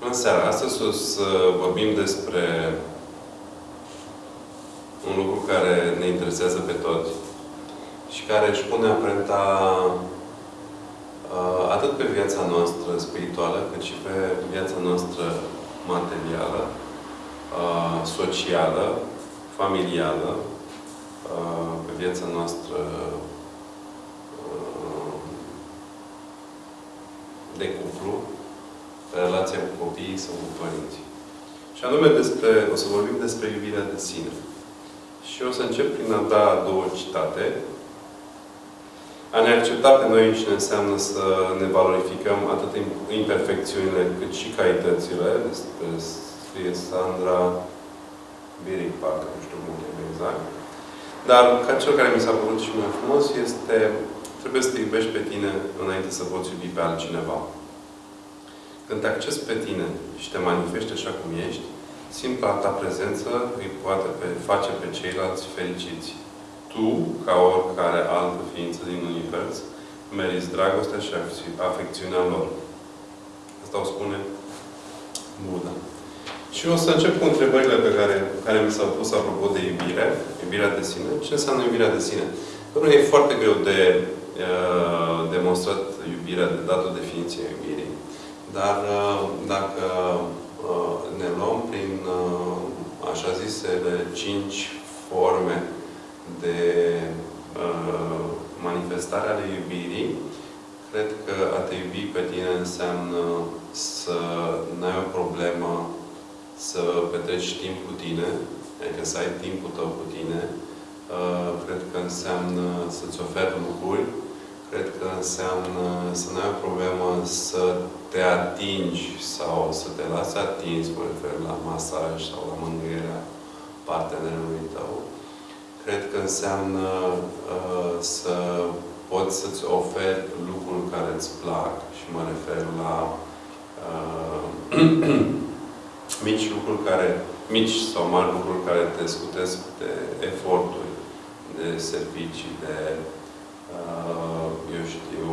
Bună seara! Astăzi o să vorbim despre un lucru care ne interesează pe toți și care își pune amprenta uh, atât pe viața noastră spirituală, cât și pe viața noastră materială, uh, socială, familială, uh, pe viața noastră de cuplu, relația cu copiii sau cu părinții. Și anume despre, o să vorbim despre iubirea de sine. Și o să încep prin a da două citate. A ne accepta pe noi și ne înseamnă să ne valorificăm atât imperfecțiunile cât și calitățile. Despre scrie Sandra Biric, parcă, nu știu cum e exact. Dar ca cel care mi s-a părut și mai frumos este trebuie să te iubești pe tine înainte să poți iubi pe altcineva. Când te accesi pe tine și te manifesti așa cum ești, simpla ta prezență îi poate face pe ceilalți fericiți. Tu, ca oricare altă ființă din univers, meriți dragostea și afecțiunea lor. Asta o spune Buddha. Și o să încep cu întrebările pe care, care mi s-au pus apropo de iubire, iubirea de sine. Ce înseamnă iubirea de sine? Domnule, e foarte greu de uh, demonstrat iubirea, de dat o definiție a iubirii. Dar uh, dacă uh, ne luăm prin uh, așa zisele cinci forme de manifestare ale iubirii, cred că a te iubi pe tine înseamnă să n-ai o problemă să petreci timp cu tine, adică să ai timpul tău cu tine. Cred că înseamnă să-ți oferi lucruri cred că înseamnă să nu ai o problemă să te atingi sau să te lasi atins, mă refer la masaj sau la mângâierea partenerului tău. Cred că înseamnă uh, să poți să-ți oferi lucruri care îți plac și mă refer la uh, mici lucruri care, mici sau mari lucruri care te scutesc de eforturi, de servicii, de Uh, eu știu,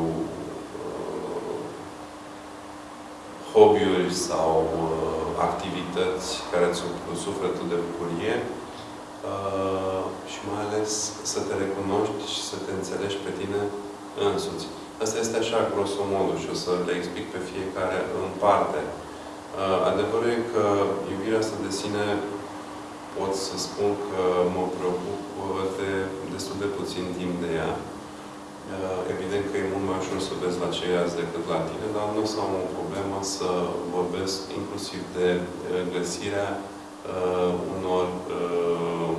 uh, hobby-uri sau uh, activități care îți umplu sufletul de bucurie și mai ales să te recunoști și să te înțelegi pe tine însuți. Asta este așa, grosomodo, și o să le explic pe fiecare în parte. Adevărul e că iubirea asta de sine pot să spun că mă preocup de destul de puțin timp de ea. Uh, evident că e mult mai ușor să vezi la ceilalți decât la tine, dar nu o să am o problemă să vorbesc inclusiv de uh, găsirea uh, unor, uh,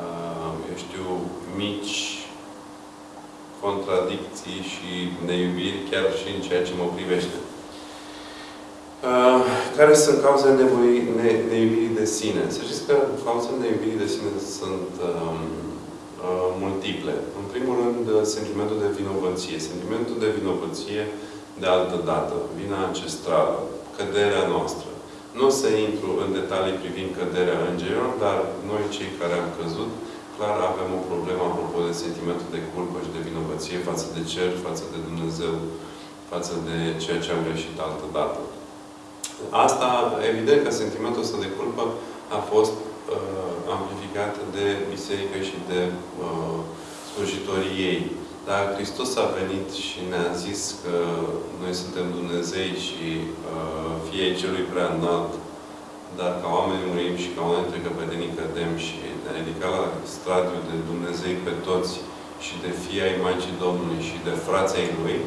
uh, eu știu, mici contradicții și neiubiri, chiar și în ceea ce mă privește. Uh, care sunt cauzele nevoii, ne, neiubirii de sine? Să știți că cauzele neiubirii de sine sunt uh, Uh, multiple. În primul rând, uh, sentimentul de vinovăție. Sentimentul de vinovăție de altă dată, vina ancestrală, căderea noastră. Nu o să intru în detalii privind căderea îngerilor, dar noi, cei care am căzut, clar avem o problemă apropo de sentimentul de culpă și de vinovăție față de cer, față de Dumnezeu, față de ceea ce am greșit altă dată. Asta, evident că sentimentul ăsta de culpă a fost uh, amplificată de biserică și de uh, slujitorii ei. Dar Hristos a venit și ne-a zis că noi suntem Dumnezei și uh, fiei celui prea înalt, dar ca oameni murim și ca oameni trecăpădenii cădem și ne ridica la stradiu de Dumnezei pe toți și de fii ai Maicii Domnului și de frații Lui,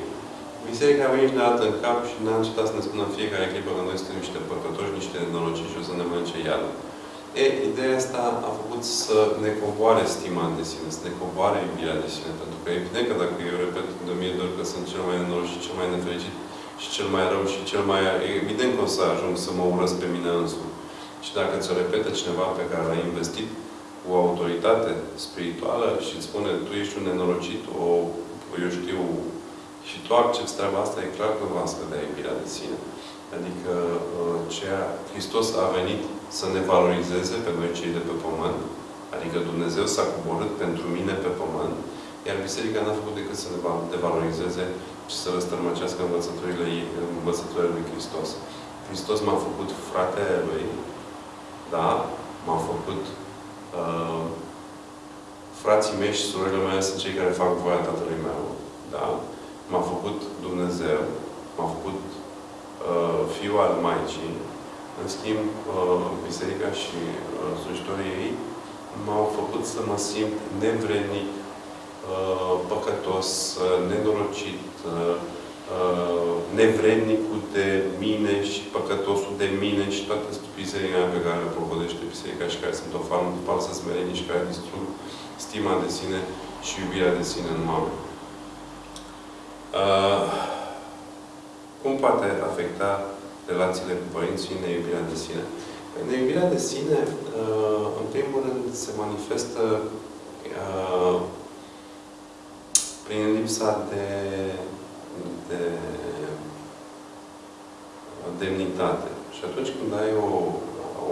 Biserica a venit de dată în cap și n-a încetat să ne spună în fiecare clipă că noi suntem niște păcătoși, niște nenorociți și o să ne mănânce iadă. E, ideea asta a făcut să ne coboare stima de sine, să ne coboare iubirea de sine. Pentru că evident că dacă eu repet de o mie de ori că sunt cel mai nenorocit și cel mai nefericit și cel mai rău și cel mai... Evident că o să ajung să mă urăsc pe mine însumi. Și dacă ți-o repetă cineva pe care l-ai investit cu o autoritate spirituală și îți spune tu ești un nenorocit, o, eu știu, și tu accepti treaba asta, e clar că va scădea iubirea de sine. Adică uh, ceea, Hristos a venit să ne valorizeze pe noi cei de pe pământ, adică Dumnezeu s-a coborât pentru mine pe pământ, iar Biserica n-a făcut decât să ne devalorizeze și să răstărmăcească învățăturile, învățăturile lui Hristos. Hristos m-a făcut fratele Lui, da? M-a făcut uh, frații mei și surorile mele sunt cei care fac voia Tatălui meu, da? M-a făcut Dumnezeu, m-a făcut uh, fiul al Maicii, în schimb, uh, biserica și uh, slujitorii ei m-au făcut să mă simt nevrednic, uh, păcătos, uh, nenorocit, uh, uh, nevrednicul de mine și păcătosul de mine și toată stupizenia pe care o provodește biserica și care sunt o falsă smerenie și care distrug stima de sine și iubirea de sine în oameni. Uh, cum poate afecta relațiile cu părinții neiubirea de sine? Neiubirea de sine, uh, în primul rând, se manifestă uh, prin lipsa de, de demnitate. Și atunci când ai o,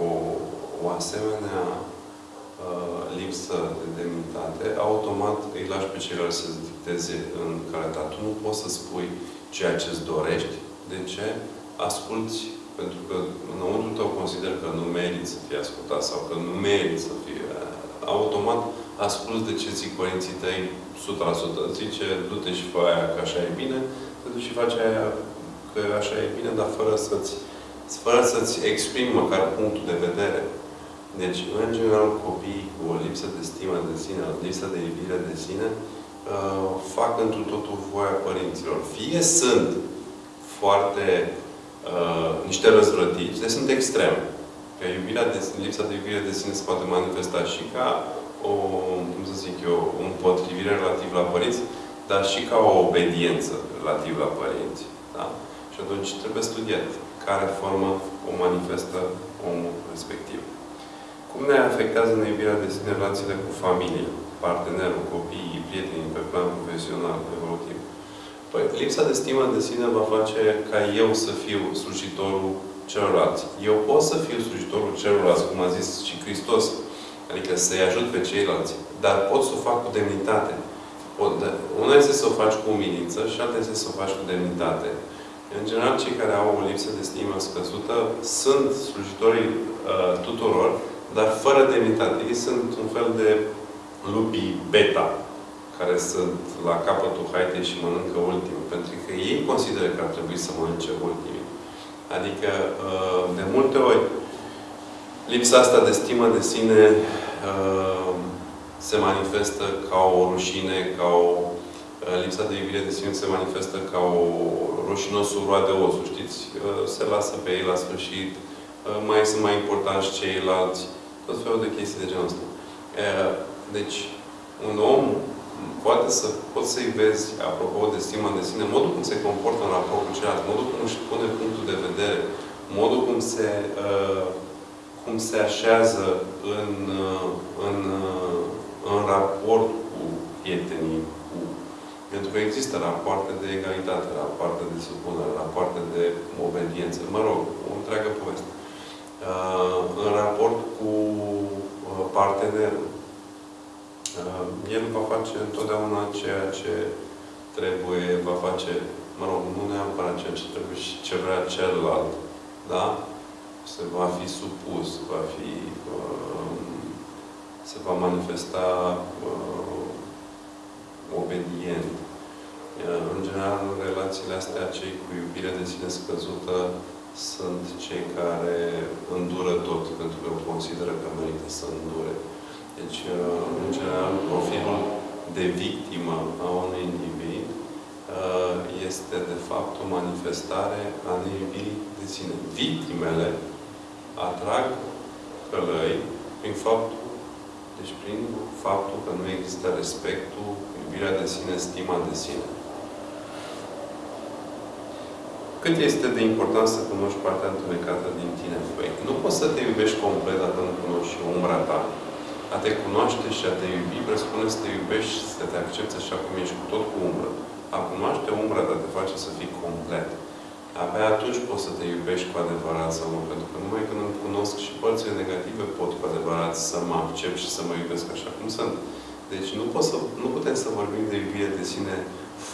o, o asemenea uh, lipsă de demnitate, automat îi lași pe ceilalți să dicteze în care ta. Tu nu poți să spui ceea ce îți dorești. De ce? Asculți pentru că înăuntru tău consider că nu meriți să fii ascultat sau că nu meriți să fii uh, automat asculți de ce zic părinții tăi 100%. Zice, du-te și fă aia că așa e bine, te duci și faci aia că așa e bine, dar fără să-ți fără să-ți exprimi măcar punctul de vedere. Deci, în general, copiii cu o lipsă de stimă de sine, o lipsă de iubire de sine, uh, fac întru totul voia părinților. Fie sunt foarte uh, niște răzvrătiți, deci sunt extreme. Că iubirea de, lipsa de iubire de sine se poate manifesta și ca o, cum să zic eu, o împotrivire relativ la părinți, dar și ca o obediență relativ la părinți. Da? Și atunci trebuie studiat care formă o manifestă omul respectiv. Cum ne afectează neiubirea de sine relațiile cu familie, partenerul, copiii, prietenii, pe plan profesional, evolutiv? Păi, lipsa de stimă de sine va face ca eu să fiu slujitorul celorlalți. Eu pot să fiu slujitorul celorlalți, cum a zis și Hristos, adică să-i ajut pe ceilalți, dar pot să o fac cu demnitate. Pot, una este să o faci cu umilință și alta este să o faci cu demnitate. În general, cei care au o lipsă de stimă scăzută sunt slujitorii uh, tuturor, dar fără demnitate. Ei sunt un fel de lupii beta, care sunt la capătul haitei și mănâncă ultimul. Pentru că ei consideră că ar trebui să mănânce ultimul. Adică, uh, de multe ori, lipsa asta de stimă de sine uh, se manifestă ca o rușine, ca o uh, lipsa de iubire de sine se manifestă ca o rușinosul roade osul, știți? Se lasă pe ei la sfârșit, mai sunt mai importanți ceilalți, tot felul de chestii de genul ăsta. Deci, un om poate să poți să-i vezi, apropo de stima de sine, modul cum se comportă în raport cu ceilalți, modul cum își pune punctul de vedere, modul cum se, uh, cum se așează în, uh, în, uh, în raport cu prietenii, cu... Pentru că există rapoarte de egalitate, rapoarte de supunere, rapoarte de obediență, mă rog, o întreagă poveste. Uh, în raport cu uh, partenerul, Uh, el va face întotdeauna ceea ce trebuie, va face, mă rog, nu neapărat ceea ce trebuie și ce vrea celălalt, da? Se va fi supus, va fi, uh, se va manifesta uh, obedient. Uh, în general, în relațiile astea, cei cu iubire de sine scăzută sunt cei care îndură tot, pentru că consideră că merită să îndure. Deci, uh, în general, profilul de victimă a unui individ uh, este, de fapt, o manifestare a neiubirii de sine. Victimele atrag călăi prin faptul, deci prin faptul că nu există respectul, iubirea de sine, stima de sine. Cât este de important să cunoști partea întunecată din tine? Păi, nu poți să te iubești complet dacă nu cunoști umbra ta. A te cunoaște și a te iubi presupune să te iubești, să te accepti așa cum ești cu tot cu umbră. A cunoaște umbra, dar te face să fii complet. Abia atunci poți să te iubești cu adevărat sau nu. Pentru că numai când îmi cunosc și părțile negative pot cu adevărat să mă accept și să mă iubesc așa cum sunt. Deci nu, pot să, nu putem să vorbim de iubire de sine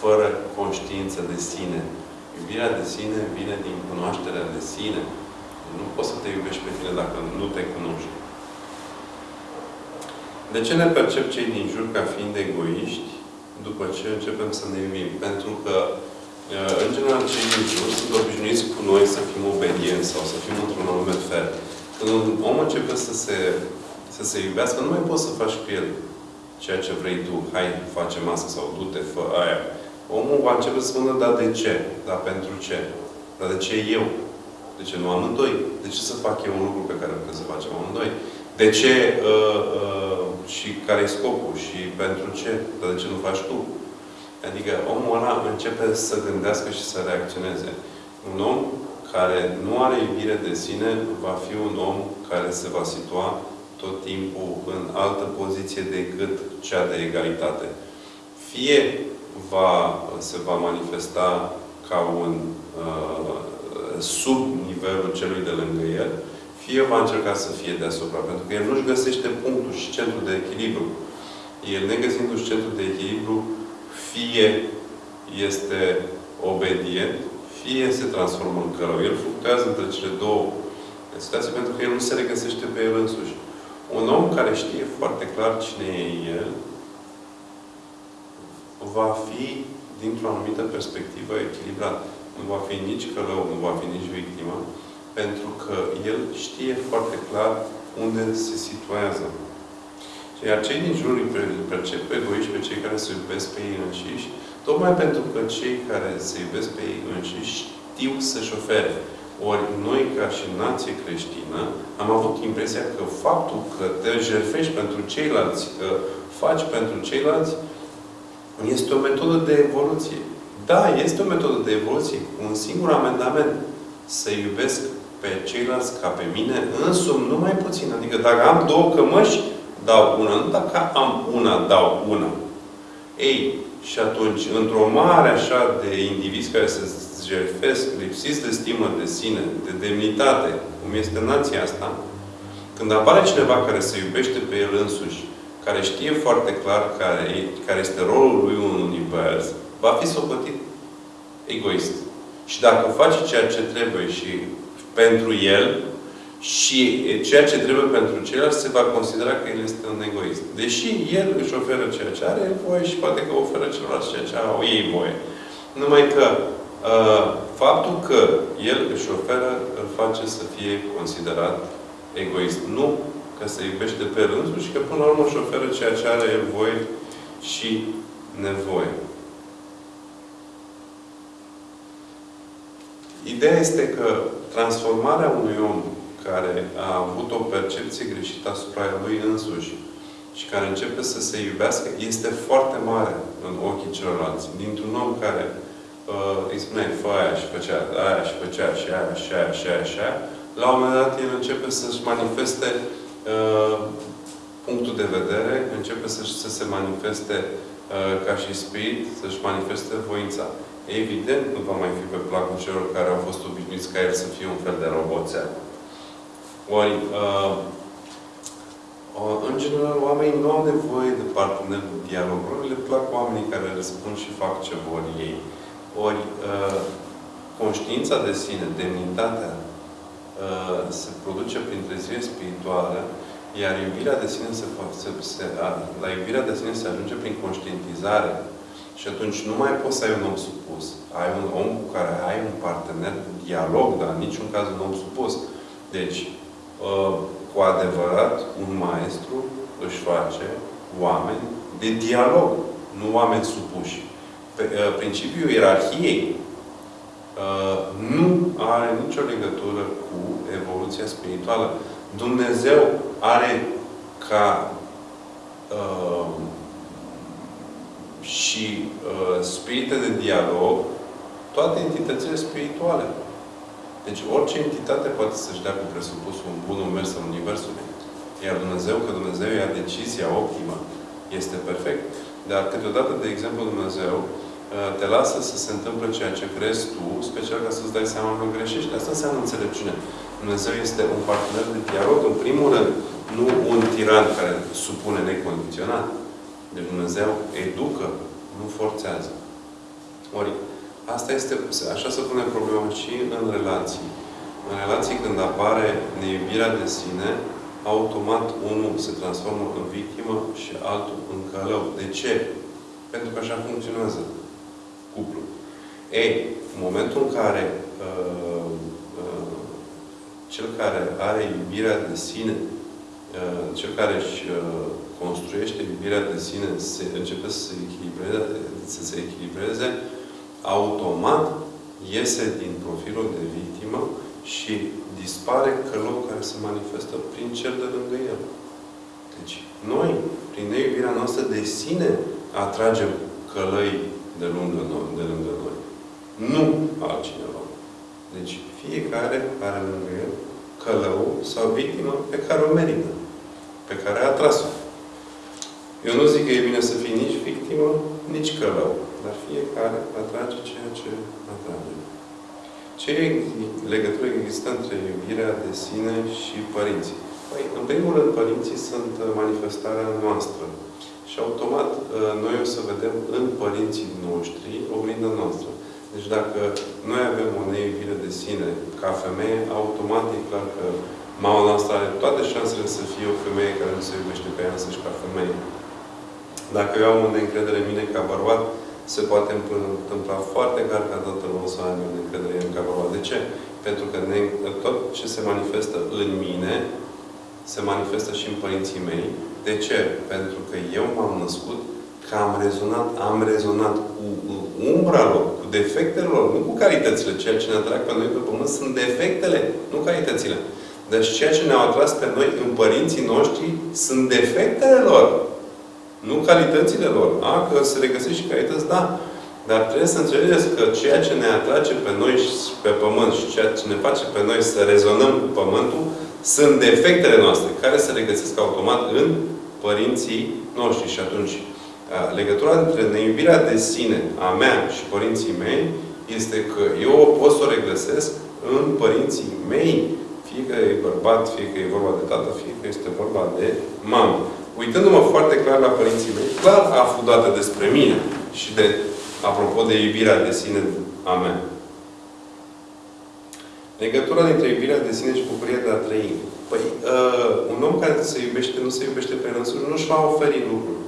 fără conștiință de sine. Iubirea de sine vine din cunoașterea de sine. Nu poți să te iubești pe tine dacă nu te cunoști. De ce ne percep cei din jur ca fiind egoiști după ce începem să ne iubim? Pentru că, uh, în general, cei din jur sunt obișnuiți cu noi să fim obedienți sau să fim într-un anume fel. Când un om începe să se, să se iubească, nu mai poți să faci cu el ceea ce vrei tu. Hai, facem asta sau du-te, fă aia. Omul va începe să spună, dar de ce? Dar pentru ce? Dar de ce eu? De ce nu amândoi? De ce să fac eu un lucru pe care trebuie să facem amândoi? De ce uh, uh, și care e scopul? Și pentru ce? Dar de ce nu faci tu? Adică omul ăla începe să gândească și să reacționeze. Un om care nu are iubire de sine va fi un om care se va situa tot timpul în altă poziție decât cea de egalitate. Fie va, se va manifesta ca un uh, sub nivelul celui de lângă el, fie va încerca să fie deasupra, pentru că el nu-și găsește punctul și centrul de echilibru. El, negăsindu-și centrul de echilibru, fie este obedient, fie se transformă în călău. El fluctuează între cele două situații pentru că el nu se regăsește pe el însuși. Un om care știe foarte clar cine e el, va fi, dintr-o anumită perspectivă, echilibrat. Nu va fi nici călău, nu va fi nici victimă, pentru că el știe foarte clar unde se situează. Iar cei din jur îi percep pe egoiști pe cei care se iubesc pe ei înșiși, tocmai pentru că cei care se iubesc pe ei înșiși știu să-și ofere. Ori noi, ca și nație creștină, am avut impresia că faptul că te jertfești pentru ceilalți, că faci pentru ceilalți, este o metodă de evoluție. Da, este o metodă de evoluție cu un singur amendament. Să iubesc pe ceilalți ca pe mine însumi, nu mai puțin. Adică dacă am două cămăși, dau una. Nu dacă am una, dau una. Ei, și atunci, într-o mare așa de indivizi care se jertfesc, lipsiți de stimă de sine, de demnitate, cum este nația asta, când apare cineva care se iubește pe el însuși, care știe foarte clar care, care este rolul lui în univers, va fi socotit egoist. Și dacă face ceea ce trebuie și pentru el, și ceea ce trebuie pentru ceilalți, se va considera că el este un egoist. Deși el își oferă ceea ce are voie și poate că oferă celorlalți ceea ce au ei voie. Numai că uh, faptul că el își oferă, îl face să fie considerat egoist. Nu că se iubește pe rândul și că până la urmă își oferă ceea ce are el voie și nevoie. Ideea este că transformarea unui om care a avut o percepție greșită asupra lui însuși și care începe să se iubească, este foarte mare în ochii celorlalți. Dintr-un om care uh, îi spuneai, fă aia și făcea aia și făcea și aia și aia și aia și aia, la un moment dat el începe să-și manifeste uh, punctul de vedere, începe să, să se manifeste uh, ca și spirit, să-și manifeste voința. Evident, nu va mai fi pe placul celor care au fost obișnuiți ca el să fie un fel de roboțean. Ori, uh, uh, în general, oamenii nu au nevoie de partener de dialog. Le plac oamenii care răspund și fac ce vor ei. Ori, uh, conștiința de sine, demnitatea, uh, se produce prin trezire spirituală, iar iubirea de sine se, se, se, la iubirea de sine se ajunge prin conștientizare. Și atunci nu mai poți să ai un om supus. Ai un om cu care ai un partener de dialog, dar în niciun caz un om supus. Deci, Uh, cu adevărat, un maestru își face oameni de dialog, nu oameni supuși. Uh, principiul ierarhiei uh, nu are nicio legătură cu evoluția spirituală. Dumnezeu are ca uh, și uh, spirite de dialog toate entitățile spirituale. Deci orice entitate poate să-și dea cu presupusul un bun mers în Universul. Iar Dumnezeu, că Dumnezeu ia decizia optimă, este perfect. Dar câteodată, de exemplu, Dumnezeu uh, te lasă să se întâmple ceea ce crezi tu, special ca să-ți dai seama că greșești. Asta înseamnă înțelepciune. Dumnezeu este un partener de dialog, în primul rând, nu un tiran care supune necondiționat. Deci Dumnezeu educă, nu forțează. Ori, asta este, așa se pune problema și în relații. În relații, când apare neiubirea de sine, automat unul se transformă în victimă și altul în călău. De ce? Pentru că așa funcționează cuplul. Ei, în momentul în care uh, uh, cel care are iubirea de sine, uh, cel care își uh, construiește iubirea de sine, se, începe să se echilibreze, să se echilibreze, automat iese din profilul de victimă și dispare călău care se manifestă prin cel de lângă el. Deci, noi, prin neiubirea noastră de sine, atragem călăi de lângă noi. De lângă noi. Nu altcineva. Deci, fiecare are lângă el călău sau victimă pe care o merită. Pe care a atras-o. Eu nu zic că e bine să fii nici victimă, nici călău. Dar fiecare atrage ceea ce atrage. Ce legătură există între iubirea de sine și părinții? Păi, în primul rând, părinții sunt manifestarea noastră. Și automat, noi o să vedem în părinții noștri oglinda noastră. Deci dacă noi avem o neiubire de sine ca femeie, automat e clar că mama noastră are toate șansele să fie o femeie care nu se iubește pe ea însăși ca femeie. Dacă eu am o neîncredere în mine ca bărbat, se poate întâmpla foarte clar ca toată lumea să aibă încredere în ca bărbat. De ce? Pentru că ne, tot ce se manifestă în mine, se manifestă și în părinții mei. De ce? Pentru că eu m-am născut că am rezonat, am rezonat cu umbra lor, cu defectele lor, nu cu calitățile. Ceea ce ne atrag pe noi pe pământ sunt defectele, nu calitățile. Deci ceea ce ne-au atras pe noi în părinții noștri sunt defectele lor. Nu calitățile lor. A, că se regăsesc și calități, da. Dar trebuie să înțelegeți că ceea ce ne atrage pe noi și pe pământ și ceea ce ne face pe noi să rezonăm cu pământul sunt defectele noastre, care se regăsesc automat în părinții noștri. Și atunci, legătura între neiubirea de sine a mea și părinții mei este că eu o pot să o regăsesc în părinții mei, fie că e bărbat, fie că e vorba de tată, fie că este vorba de mamă uitându-mă foarte clar la părinții mei, clar aflu dată despre mine și de, apropo de iubirea de sine a mea. Legătura dintre iubirea de sine și bucuria de a trăi. Păi, uh, un om care se iubește, nu se iubește pe însuși, nu își va oferi lucruri.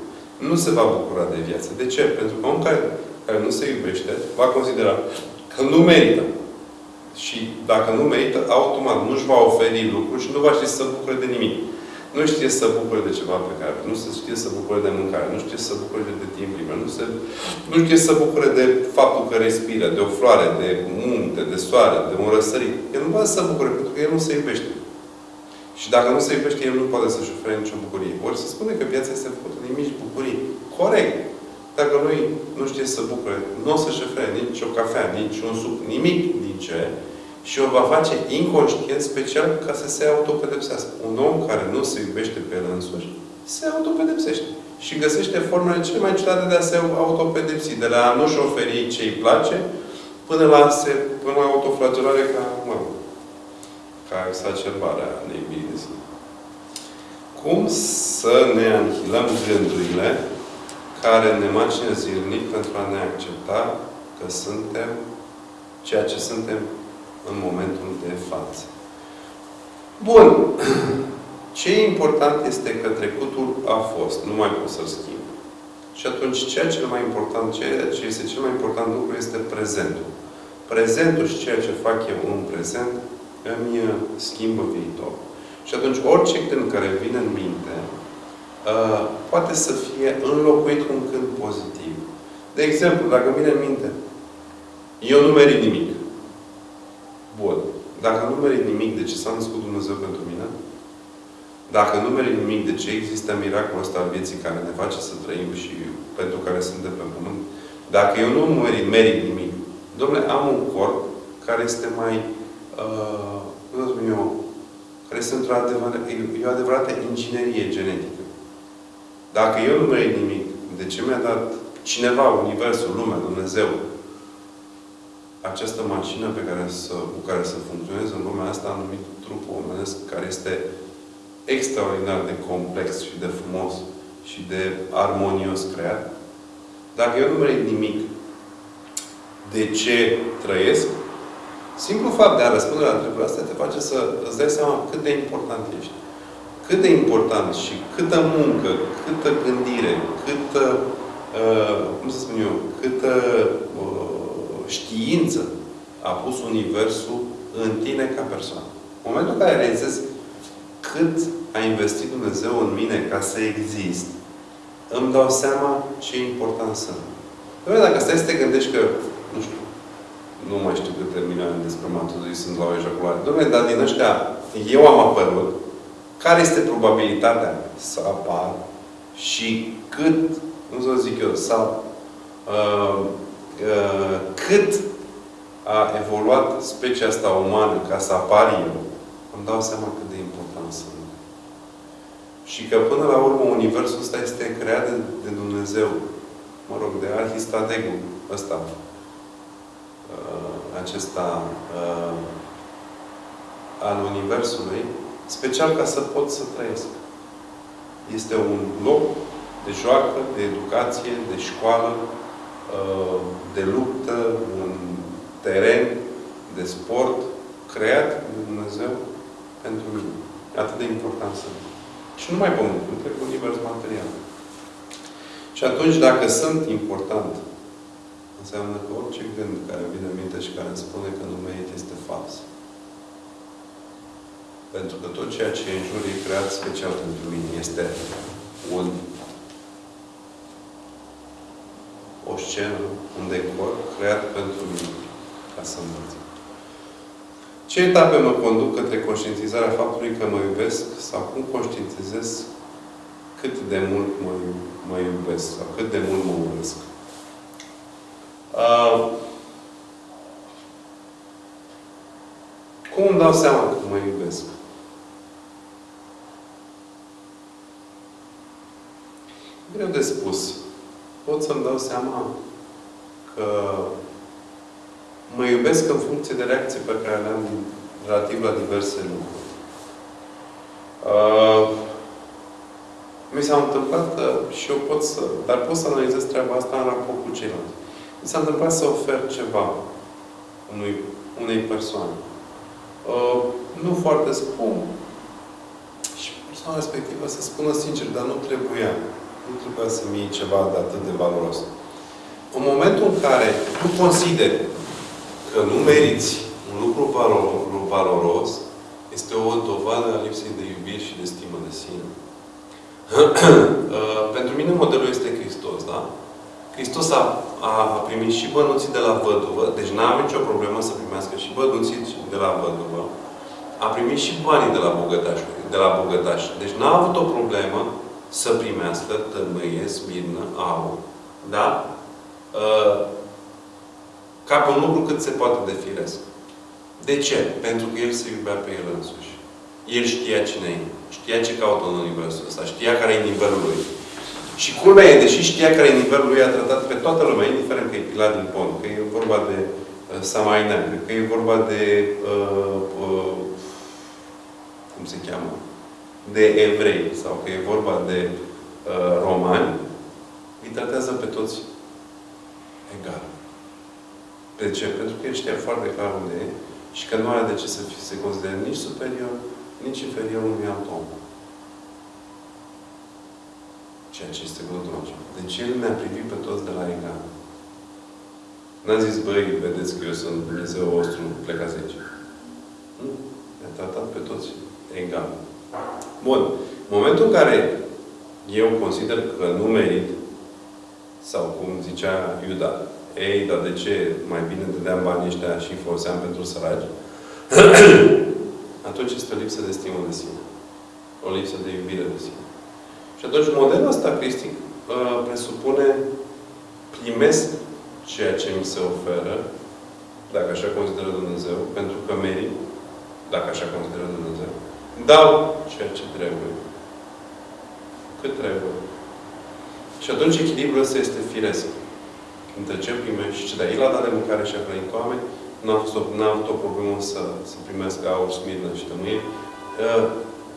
Nu se va bucura de viață. De ce? Pentru că un om care, care nu se iubește, va considera că nu merită. Și dacă nu merită, automat nu își va oferi lucruri și nu va ști să bucure de nimic nu știe să bucure de ceva pe care nu se știe să bucure de mâncare, nu știe să bucure de timp liber, nu, se, nu știe să bucure de faptul că respiră, de o floare, de munte, de soare, de un răsărit. El nu poate să bucure, pentru că el nu se iubește. Și dacă nu se iubește, el nu poate să-și ofere nicio bucurie. Ori se spune că viața este făcută din mici bucurii. Corect. Dacă lui nu știe să bucure, nu o să-și ofere nici o cafea, nici un suc, nimic din ce și o va face inconștient, special ca să se autopedepsească. Un om care nu se iubește pe el însuși, se autopedepsește. Și găsește formele cele mai ciudate de a se autopedepsi. De la a nu-și oferi ce îi place, până la, se, până la autoflagelare ca, mă, ca exacerbarea neiubirii de sine. Cum să ne anihilăm gândurile care ne macină zilnic pentru a ne accepta că suntem ceea ce suntem în momentul de față. Bun. Ce e important este că trecutul a fost. Nu mai pot să-l schimb. Și atunci, ceea ce mai important, ceea ce este cel mai important lucru este prezentul. Prezentul și ceea ce fac eu în prezent îmi schimbă viitor. Și atunci, orice gând care vine în minte, uh, poate să fie înlocuit cu un gând pozitiv. De exemplu, dacă vine în minte, eu nu merit nimic. Bun. Dacă nu merit nimic, de ce s-a născut Dumnezeu pentru mine? Dacă nu merit nimic, de ce există miracolul ăsta al vieții care ne face să trăim și pentru care suntem pe pământ? Dacă eu nu merit, merit nimic, domnule, am un corp care este mai, uh, cum spun eu, care este într-o adevăr, e o adevărată inginerie genetică. Dacă eu nu merit nimic, de ce mi-a dat cineva, Universul, lumea, Dumnezeu, această mașină pe care să, cu care să funcționeze în lumea asta, numit trupul omenesc, care este extraordinar de complex și de frumos și de armonios creat, dacă eu nu merit nimic, de ce trăiesc, simplu fapt de a răspunde la întrebarea asta te face să îți dai seama cât de important ești. Cât de important și câtă muncă, câtă gândire, câtă, uh, cum să spun eu, câtă uh, știință a pus Universul în tine ca persoană. În momentul în care realizezi cât a investit Dumnezeu în mine ca să exist, îmi dau seama ce important sunt. Doamne, dacă stai să te gândești că, nu știu, nu mai știu câte milioane de spermatozoizi sunt la o ejaculare. Dom'le, dar din ăștia, eu am apărut, care este probabilitatea să apar și cât, cum să zic eu, sau uh, uh, cât a evoluat specia asta umană ca să apar eu, îmi dau seama cât de important sunt. Și că până la urmă Universul ăsta este creat de, de Dumnezeu. Mă rog, de Arhistadegul ăsta. Uh, acesta uh, al Universului, special ca să pot să trăiesc. Este un loc de joacă, de educație, de școală, uh, de luptă, un teren de sport creat de Dumnezeu pentru mine. Atât de important sunt. Și nu mai pământ, întreg univers material. Și atunci, dacă sunt important, înseamnă că orice gând care vine în minte și care îmi spune că nu merit este fals. Pentru că tot ceea ce e în jur e creat special pentru mine. Este un o scenă, un decor creat pentru mine, ca să învăț. Ce etape mă conduc către conștientizarea faptului că mă iubesc sau cum conștientizez cât de mult mă, mă iubesc sau cât de mult mă urăsc? Uh, cum îmi dau seama că mă iubesc? Greu de spus. Pot să-mi dau seama că mă iubesc în funcție de reacții pe care le am relativ la diverse lucruri. Uh, mi s-a întâmplat că și eu pot să... Dar pot să analizez treaba asta în raport cu ceilalți. Mi s-a întâmplat să ofer ceva unui, unei persoane. Uh, nu foarte scump. Și persoana respectivă să spună sincer, dar nu trebuia. Nu trebuia să-mi iei ceva de atât de valoros. În momentul în care tu consideri că nu meriți un lucru valoros, este o dovadă a lipsei de iubire și de stimă de sine. Uh, pentru mine modelul este Hristos, da? Hristos a, a primit și bănuții de la văduvă, deci n-a avut nicio problemă să primească și bănuții de la văduvă. A primit și banii de la bogătaș, de la bogătaș. Deci n-a avut o problemă să primească tămâie, smirnă, aur. Da? Uh, ca pe un lucru cât se poate de firesc. De ce? Pentru că El se iubea pe El însuși. El știa cine e. Știa ce caută în universul ăsta. Știa care e nivelul lui. Și culmea e, deși știa care e nivelul lui, a tratat pe toată lumea, indiferent că e Pilat din Pont, că e vorba de uh, Samainean, că e vorba de uh, uh, cum se cheamă? De evrei, sau că e vorba de uh, romani, îi tratează pe toți egal. De ce? Pentru că el știa foarte clar unde e și că nu are de ce să fie, se considere nici superior, nici inferior unui alt om. Ceea ce este glutoj. Deci El ne-a privit pe toți de la egal. N-a zis, băi, vedeți că eu sunt Dumnezeu vostru, plecați aici. Nu. Ne-a tratat pe toți egal. Bun. În momentul în care eu consider că nu merit, sau cum zicea Iuda, ei, dar de ce mai bine dădeam banii ăștia și foloseam pentru săraci? atunci este o lipsă de stimă de sine. O lipsă de iubire de sine. Și atunci modelul ăsta cristic uh, presupune primesc ceea ce mi se oferă, dacă așa consideră Dumnezeu, pentru că merit, dacă așa consideră Dumnezeu. Dau ceea ce trebuie. Cât trebuie. Și atunci echilibrul ăsta este firesc. Între ce primești și ce dai. El a dat de mâncare și a hrănit oameni, n-a avut, avut o problemă să, să primească aur, smirnă și tămâie. Uh,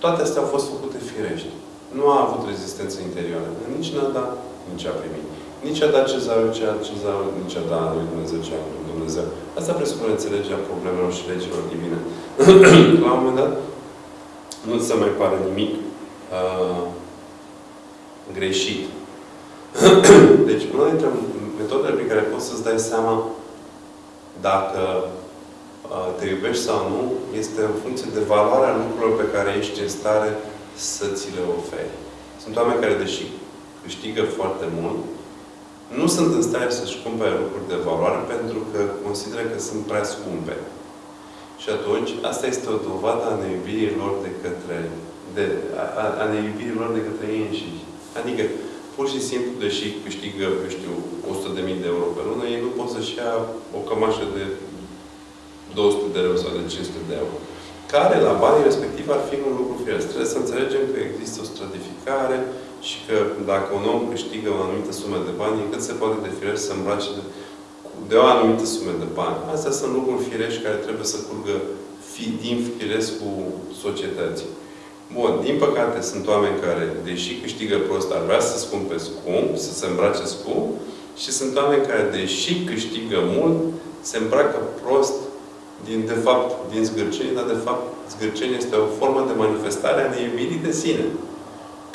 toate astea au fost făcute firești. Nu a avut rezistență interioară. Nici n-a dat, nici a primit. Nici a dat cezarul ce a cezarul, nici a dat lui Dumnezeu ce a lui Dumnezeu. Asta presupune înțelegerea problemelor și legilor divine. La un moment dat, nu se mai pare nimic uh, greșit. deci, una dintre metodele prin care poți să-ți dai seama dacă uh, te iubești sau nu, este în funcție de valoarea lucrurilor pe care ești în stare să ți le oferi. Sunt oameni care, deși câștigă foarte mult, nu sunt în stare să-și cumpere lucruri de valoare pentru că consideră că sunt prea scumpe. Și atunci, asta este o dovadă a neiubirii lor de către, de, a, a neiubirii lor de către ei înșiși. Adică, pur și simplu, deși câștigă, eu știu, 100.000 de euro pe lună, ei nu pot să-și ia o cămașă de 200 de euro sau de 500 de euro. Care, la banii respectiv, ar fi un lucru firesc. Trebuie să înțelegem că există o stratificare și că dacă un om câștigă o anumită sumă de bani, cât se poate de firesc să îmbrace de, de o anumită sumă de bani. Astea sunt lucruri firești care trebuie să curgă fi, din cu societății. Bun, din păcate sunt oameni care, deși câștigă prost, ar vrea să scumpe scump, să se îmbrace scump, și sunt oameni care, deși câștigă mult, se îmbracă prost din, de fapt, din zgârcenie, dar de fapt zgârcenie este o formă de manifestare a neiubirii de sine.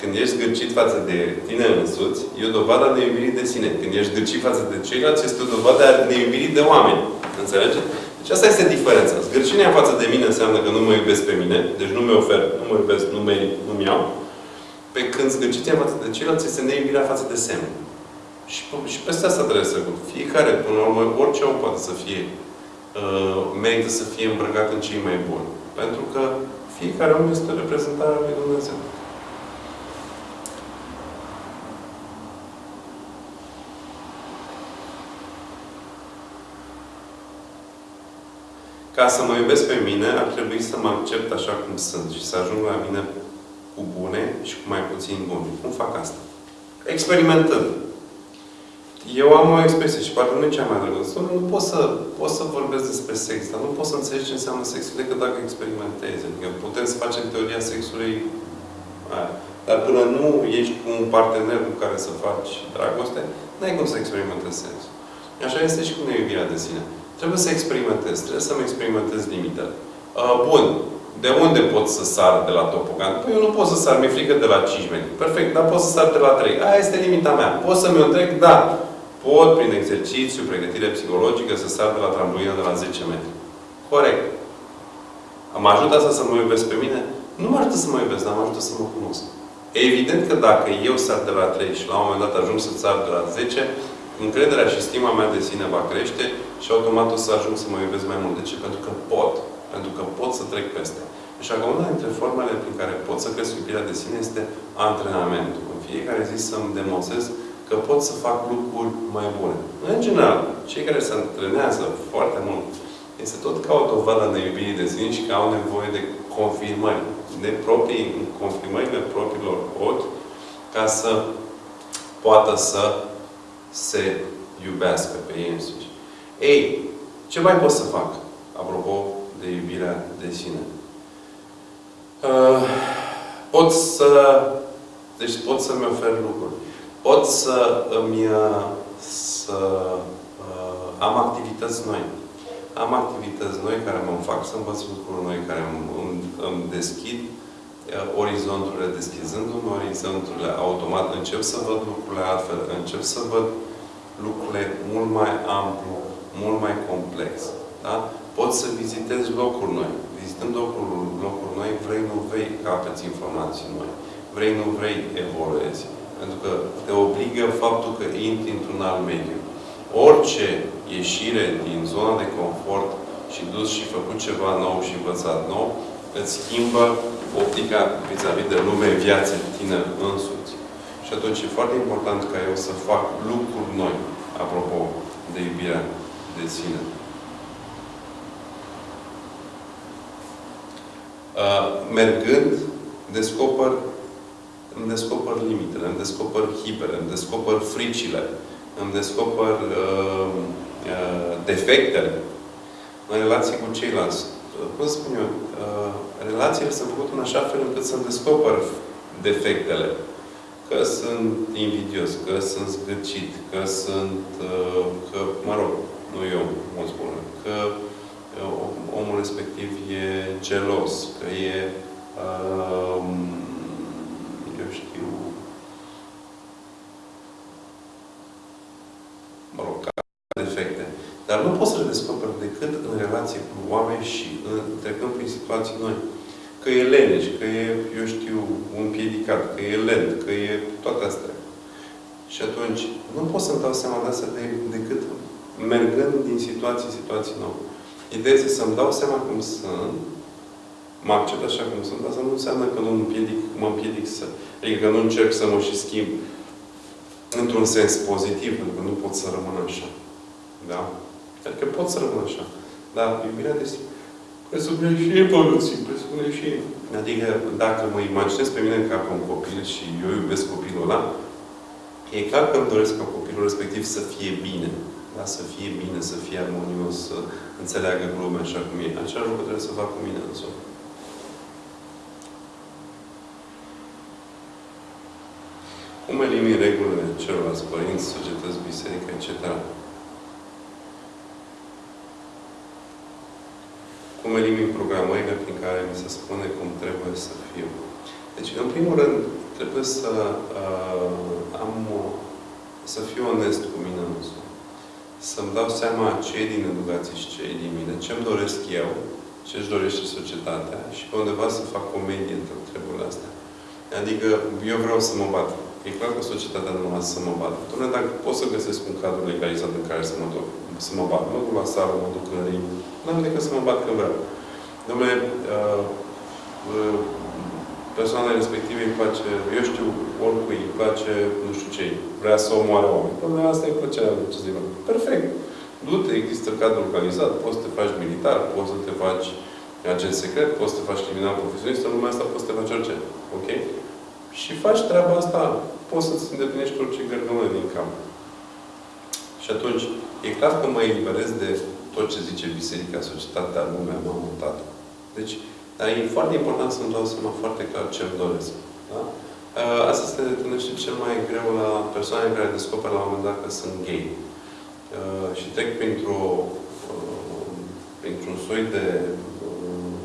Când ești zgârcit față de tine însuți, e o dovadă a neiubirii de sine. Când ești zgârcit față de ceilalți, este o dovadă a neiubirii de oameni. Înțelegeți? Deci asta este diferența. Zgârcinia față de mine înseamnă că nu mă iubesc pe mine, deci nu mi ofer, nu mă iubesc, nu merit, nu-mi iau. Pe când zgârciția față de ceilalți este neiubirea față de semn. Și, și peste asta trebuie să Fiecare, până la urmă, orice om poate să fie, uh, merită să fie îmbrăcat în cei mai buni. Pentru că fiecare om este reprezentarea lui Dumnezeu. Ca să mă iubesc pe mine, ar trebui să mă accept așa cum sunt și să ajung la mine cu bune și cu mai puțin bune. Cum fac asta? Experimentând. Eu am o expresie și poate nu e cea mai drăguță. Nu pot să, pot să vorbesc despre sex, dar nu pot să înțelegi ce înseamnă sexul decât dacă experimentezi. Adică putem să facem teoria sexului aia. Dar până nu ești cu un partener cu care să faci dragoste, nu ai cum să experimentezi sexul. Așa este și cu neiubirea de sine. Trebuie să experimentez. Trebuie să-mi experimentez limitele. Uh, bun. De unde pot să sar de la topogan? Păi eu nu pot să sar, mi-e frică de la 5 metri. Perfect, dar pot să sar de la 3. Aia este limita mea. Pot să-mi o trec? Da. Pot, prin exercițiu, pregătire psihologică, să sar de la trambulină de la 10 metri. Corect. Mă ajută asta să mă iubesc pe mine? Nu mă ajută să mă iubesc, dar mă ajută să mă cunosc. Evident că dacă eu sar de la 3 și la un moment dat ajung să sar de la 10, încrederea și stima mea de sine va crește și automat o să ajung să mă iubesc mai mult. De ce? Pentru că pot. Pentru că pot să trec peste. Așa că una dintre formele prin care pot să cresc iubirea de sine este antrenamentul. În fiecare zi să-mi demonstrez că pot să fac lucruri mai bune. În general, cei care se antrenează foarte mult, este tot ca o dovadă de iubirii de sine și că au nevoie de confirmări, de proprii, confirmările propriilor ochi, ca să poată să se iubească pe ei însuși. Ei, ce mai pot să fac? Apropo de iubirea de sine. Uh, pot să... Deci pot să-mi ofer lucruri. Pot să îmi... Uh, să uh, am activități noi. Am activități noi care mă fac să învăț lucruri noi, care îmi, îmi, îmi deschid uh, orizonturile, deschizându-mi orizonturile automat, încep să văd lucrurile altfel, încep să văd lucrurile mult mai amplu, mult mai complex. Da? Poți să vizitezi locuri noi. Vizitând locuri, locuri noi, vrei, nu vrei, capeți informații noi. Vrei, nu vrei, evoluezi. Pentru că te obligă faptul că intri într-un alt mediu. Orice ieșire din zona de confort și dus și făcut ceva nou și învățat nou, îți schimbă optica vis-a-vis -vis de lume, viață, tine însuți. Și atunci e foarte important ca eu să fac lucruri noi, apropo de iubirea de sine. Uh, mergând, descoper, îmi descoper limitele, îmi descoper hibele, îmi descoper fricile, îmi descoper uh, uh, defectele în relație cu ceilalți. Cum spun eu? Uh, relațiile sunt făcute în așa fel încât să-mi descoper defectele. Că sunt invidios, că sunt zgârcit, că sunt, uh, că, mă rog, nu eu, mă spun, că uh, omul respectiv e gelos, că e, uh, eu știu, mă rog, defecte. Dar nu poți să le descoperi decât în relație cu oameni și în, trecând prin situații noi. Că e leneș, că e, eu știu, un piedicat, că e lent, că e toate astea. Și atunci, nu pot să-mi dau seama de asta de, decât mergând din situație în situație nouă. Ideea este să-mi dau seama cum sunt, mă accept așa cum sunt, asta nu înseamnă că nu împiedic, mă împiedic să... Adică că nu încerc să mă și schimb într-un sens pozitiv, pentru că nu pot să rămân așa. Da? Adică pot să rămân așa. Dar iubirea de presupune și evoluții, presupune și... Adică dacă mă imaginez pe mine ca pe un copil și eu iubesc copilul ăla, e clar că îmi doresc ca copilul respectiv să fie bine. Da? Să fie bine, să fie armonios, să înțeleagă lumea așa cum e. Același lucru trebuie să fac cu mine însumi. Cum elimin regulile celorlalți părinți, societăți, biserică, etc. Cum elimin programările prin care mi se spune cum trebuie să fiu. Deci, în primul rând, trebuie să uh, am o, să fiu onest cu mine însumi. Să-mi dau seama ce e din educație și ce e din mine, ce-mi doresc eu, ce își dorește societatea și pe undeva să fac comedie între treburile astea. Adică eu vreau să mă bat. E clar că societatea nu lasă să mă bat. Dom'le, dacă pot să găsesc un cadru legalizat în care să mă duc, să mă bat. Mă duc la sală, mă duc în ring. N-am decât să mă bat când vreau. Dom'le, uh, uh, persoana respectivă îi place, eu știu, oricui îi place, nu știu ce, vrea să omoare oameni. Dom'le, asta e plăcerea lui, ce zic. Perfect. Du-te, există cadru organizat, poți să te faci militar, poți să te faci agent secret, poți să te faci criminal profesionist, în lumea asta poți să te faci orice. Ok? Și faci treaba asta, poți să-ți îndeplinești orice gărgămă din cap. Și atunci, e clar că mă eliberez de tot ce zice biserica, societatea, lumea, mamă, tată. Deci, dar e foarte important să-mi dau seama foarte clar ce îmi doresc. Da? Asta se întâlnește cel mai greu la persoane care descoperă la un moment dat că sunt gay. Și trec printr-o printr-un soi de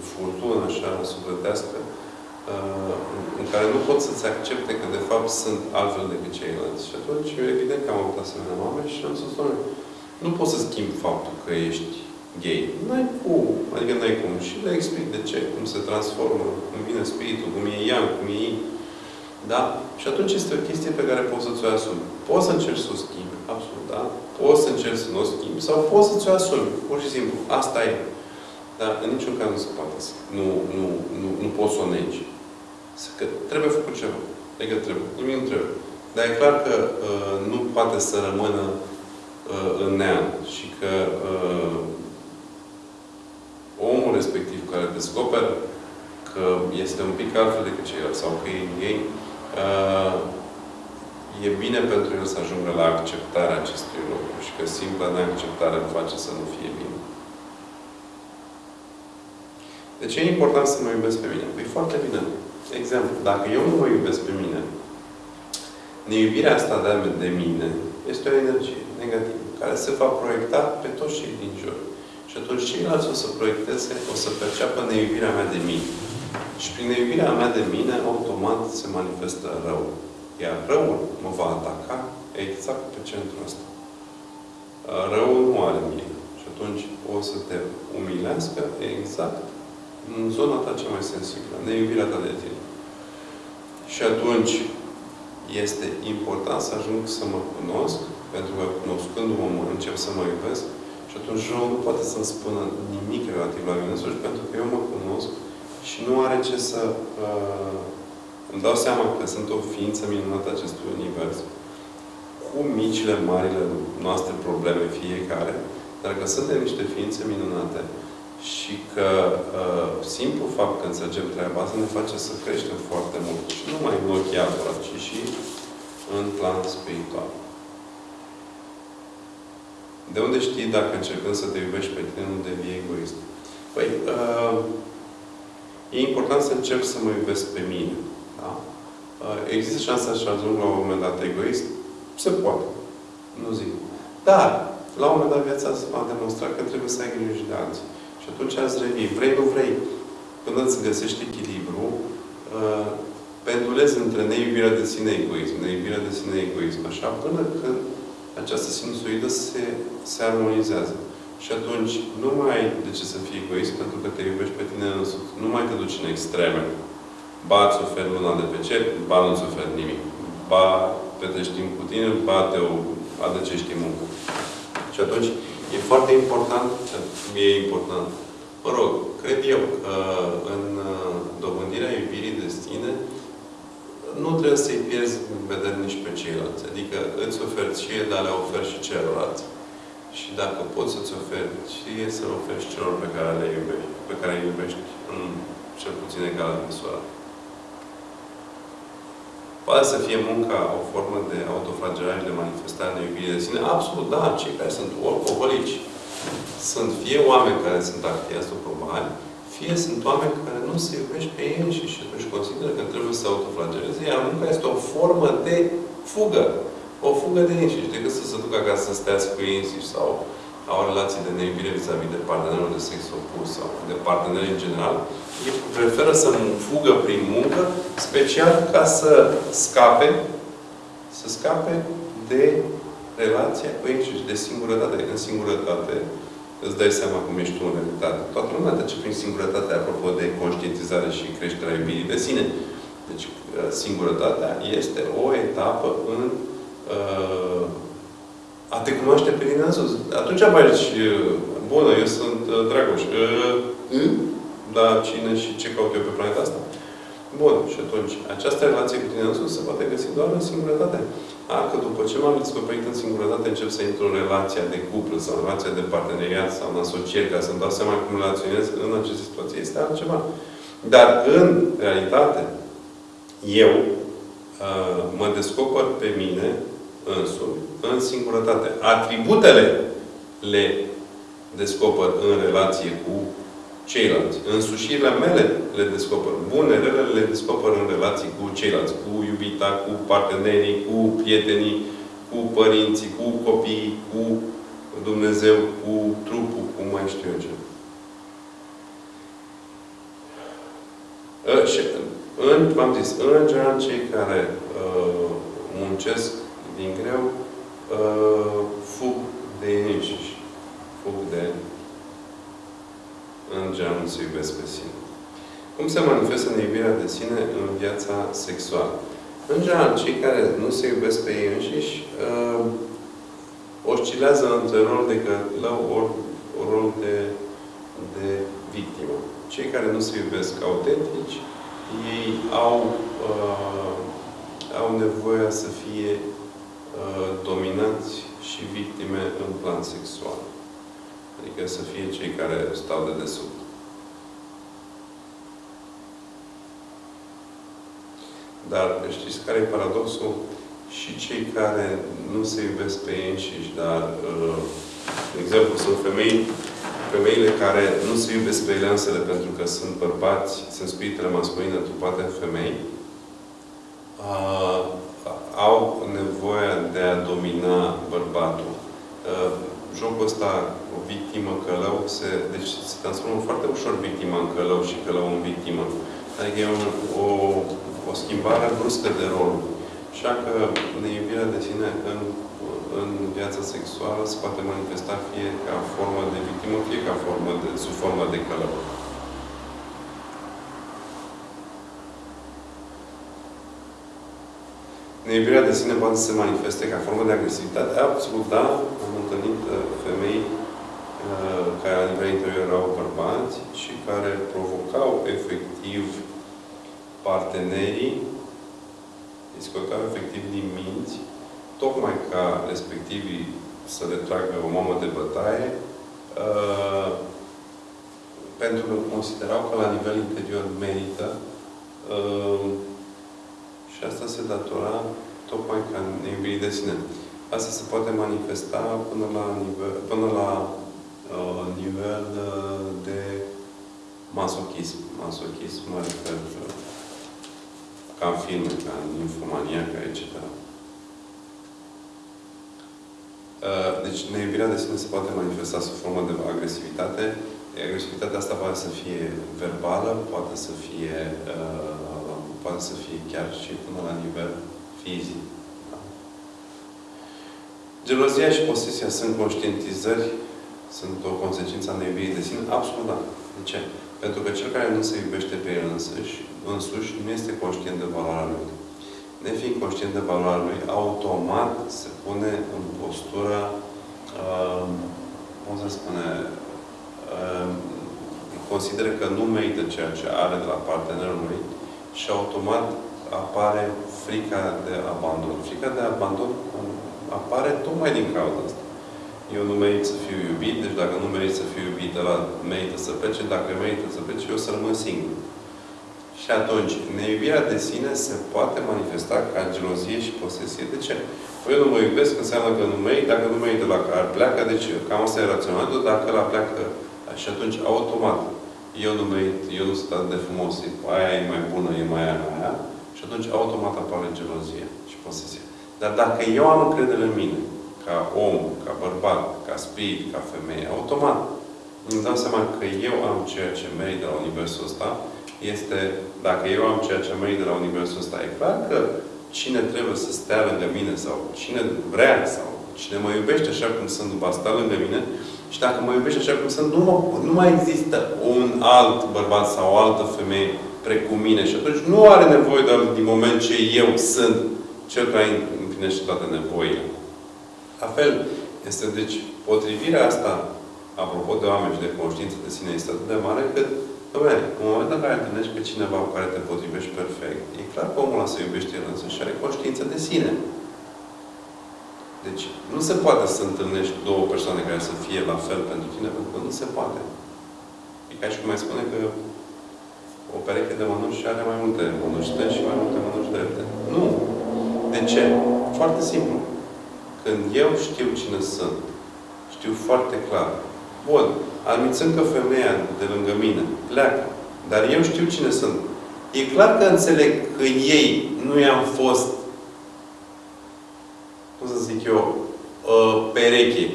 furtună așa sufletească în care nu pot să-ți accepte că de fapt sunt altfel decât ceilalți. Și atunci, evident că am avut asemenea mame și am spus, nu poți să schimbi faptul că ești gay. N-ai cum. Adică n-ai cum. Și le explic de ce, cum se transformă, cum vine spiritul, cum e yang, cum e yin. Da? Și atunci este o chestie pe care poți să ți-o asumi. Poți să încerci să o schimbi, absolut, da? Poți să încerci să nu o schimbi sau poți să ți-o asumi. Pur și simplu. Asta e. Dar în niciun caz nu se poate. Nu, nu, nu, nu poți să o negi. Că trebuie făcut ceva. Adică trebuie. Nimic nu trebuie. Dar e clar că uh, nu poate să rămână uh, în neam. Și că uh, omul respectiv care descoperă că este un pic altfel decât ceilalți sau că e gay, uh, e bine pentru el să ajungă la acceptarea acestui lucru și că simpla neacceptare îl face să nu fie bine. De ce e important să mă iubesc pe mine? Păi foarte bine. Exemplu, dacă eu nu mă iubesc pe mine, neiubirea asta de, de mine este o energie negativă, care se va proiecta pe toți cei din jur. Și atunci ceilalți o să proiecteze, o să perceapă neiubirea mea de mine. Și prin neiubirea mea de mine, automat se manifestă rău. Iar răul mă va ataca exact pe centrul ăsta. Răul nu are mine. Și atunci o să te umilească exact în zona ta cea mai sensibilă, neiubirea ta de tine. Și atunci este important să ajung să mă cunosc, pentru că cunoscându-mă încep să mă iubesc, și atunci răul nu poate să-mi spună nimic relativ la mine însuși, pentru că eu mă cunosc și nu are ce să... Uh, îmi dau seama că sunt o ființă minunată acestui univers, cu micile, marile noastre probleme fiecare, dar că suntem niște ființe minunate și că uh, simplu fapt că înțelegem treaba asta ne face să creștem foarte mult. Și nu numai în ochii altora, ci și în plan spiritual. De unde știi dacă încercând să te iubești pe tine, nu devii egoist? Păi, uh, e important să încerc să mă iubesc pe mine. Da? Uh, există șansa să ajung la un moment dat egoist? Se poate. Nu zic. Dar, la un moment dat viața va demonstra că trebuie să ai grijă și de alții. Și atunci ați revii. Vrei, nu vrei. Până îți găsești echilibru, uh, pendulezi între neiubirea de sine egoism, neiubirea de sine egoism, așa, până când această sinusoidă se, se armonizează. Și atunci nu mai ai de ce să fii egoist pentru că te iubești pe tine însuți. Nu mai te duci în extreme. Ba îți oferi luna de pe cer, ba nu îți oferi nimic. Ba petești timp cu tine, ba te adăcești în muncă. Și atunci e foarte important, e important. Mă rog, cred eu că în uh, dobândirea iubirii de sine nu trebuie să-i pierzi în vedere nici pe ceilalți. Adică îți oferți ție, dar le oferi și celorlalți. Și dacă poți să-ți oferi ție, să-l oferi și celor pe care le iubești, pe care îi iubești în cel puțin egală măsură. Poate să fie munca o formă de autoflagelare și de manifestare de iubire de sine? Absolut, da. Cei care sunt alcoholici sunt fie oameni care sunt activi probali, fie sunt oameni care nu se iubesc pe ei înșiși și atunci consideră că trebuie să autoflageleze, iar munca este o formă de fugă. O fugă de ei înșiși, decât să se ducă acasă să stea cu ei înșiși sau au relații de neiubire vis-a-vis de partenerul de sex opus sau de parteneri în general, ei preferă să fugă prin muncă, special ca să scape, să scape de relația cu ei și de singurătate. În singurătate, îți dai seama cum ești tu în realitate. Toată lumea trece prin singurătate, apropo de conștientizare și creșterea iubirii de sine. Deci, uh, singurătatea este o etapă în uh, a te cunoaște pe tine însuți. Atunci mai zici, uh, bună, eu sunt uh, Dragoș. Uh, mm? Da, cine și ce caut eu pe planeta asta? Bun. Și atunci, această relație cu tine însuți se poate găsi doar în singurătate. A, că după ce m-am descoperit în singurătate, încep să intru în relația de cuplu sau în relația de parteneriat sau în asocieri, ca să-mi dau seama cum relaționez în aceste situații. Este altceva. Dar, în realitate, eu uh, mă descoper pe mine însumi în singurătate. Atributele le descoper în relație cu ceilalți. Însușirile mele le descoper. Bune, rele le descoper în relații cu ceilalți. Cu iubita, cu partenerii, cu prietenii, cu părinții, cu copiii, cu Dumnezeu, cu trupul, cu mai știu eu ce. Ă, și, în, v-am zis, în general, cei care uh, muncesc din greu, uh, fug de ei înșiși. Fug de în general nu se iubesc pe sine. Cum se manifestă neiubirea de sine în viața sexuală? În general, cei care nu se iubesc pe ei înșiși uh, oscilează între rol de călăuț ori rol de, de victimă. Cei care nu se iubesc autentici, ei au, uh, au nevoie să fie uh, dominați și victime în plan sexual. Adică să fie cei care stau de desubt. Dar știți care e paradoxul? Și cei care nu se iubesc pe ei înșiși, dar, uh, de exemplu, sunt femei, femeile care nu se iubesc pe ele însele pentru că sunt bărbați, sunt spiritele masculine trupate în femei, uh, au nevoie de a domina bărbatul. Uh, jocul ăsta, o victimă, călău, se, deci se transformă foarte ușor victima în călău și călău în victimă. Adică e un, o, o schimbare bruscă de rol. Așa că neiubirea de sine în, în viața sexuală se poate manifesta fie ca formă de victimă, fie ca formă de, sub formă de călău. Neiubirea de sine poate să se manifeste ca formă de agresivitate? Absolut, da. Am întâlnit uh, femei uh, care la nivel interior erau bărbați și care provocau efectiv partenerii, îi scoteau efectiv din minți, tocmai ca respectivii să le tragă o mamă de bătaie, uh, pentru că considerau că la nivel interior merită uh, și asta se datora tocmai ca neiubirii de sine. Asta se poate manifesta până la nivel, până la uh, nivel uh, de masochism. Masochism mă refer uh, ca în filme, ca în infomaniaca, etc. Uh, deci neiubirea de sine se poate manifesta sub formă de agresivitate. Agresivitatea asta poate să fie verbală, poate să fie, uh, poate să fie chiar și până la nivel fizic. Da? Gelozia și posesia sunt conștientizări, sunt o consecință a neiubirii de sine? Absolut da. De ce? Pentru că cel care nu se iubește pe el însuși, însuși nu este conștient de valoarea lui. Nefiind conștient de valoarea lui, automat se pune în postura, uh, cum se spune, uh, consideră că nu merită ceea ce are de la partenerul lui și automat apare frica de abandon. Frica de abandon apare tocmai din cauza asta. Eu nu merit să fiu iubit, deci dacă nu merit să fiu iubit, ăla merită să plece, dacă merită să plece, eu să rămân singur. Și atunci, neiubirea de sine se poate manifesta ca gelozie și posesie. De ce? Păi eu nu mă iubesc, înseamnă că nu merit, dacă nu merit de la care pleacă, deci cam asta e raționamentul, dacă la pleacă și atunci, automat, eu nu merit, eu nu sunt atât de frumos, aia e mai bună, e mai aia, mai aia, și atunci automat apare gelozie și posesie. Dar dacă eu am încredere în mine, ca om, ca bărbat, ca spirit, ca femeie, automat îmi dau seama că eu am ceea ce merit de la Universul ăsta, este, dacă eu am ceea ce merit de la Universul ăsta, e clar că cine trebuie să stea lângă mine sau cine vrea sau cine mă iubește așa cum sunt, va sta lângă mine și dacă mă iubește așa cum sunt, nu, mă, nu mai există un alt bărbat sau o altă femeie precum mine. Și atunci nu are nevoie doar din moment ce eu sunt cel care împlinește toate nevoile. La fel, este deci potrivirea asta, apropo de oameni și de conștiință de sine, este atât de mare că, domnule, în momentul în care întâlnești pe cineva cu care te potrivești perfect, e clar că omul ăla se iubește el însă și are conștiință de sine. Deci, nu se poate să întâlnești două persoane care să fie la fel pentru tine, pentru că nu se poate. E ca și cum mai spune că o pereche de mănuși are mai multe mănuși stângi și mai multe mănuși drepte. Nu! De ce? Foarte simplu. Când eu știu cine sunt, știu foarte clar. Bun, admițând că femeia de lângă mine pleacă, dar eu știu cine sunt. E clar că înțeleg că ei nu i-am fost, cum să zic eu, uh, pereche,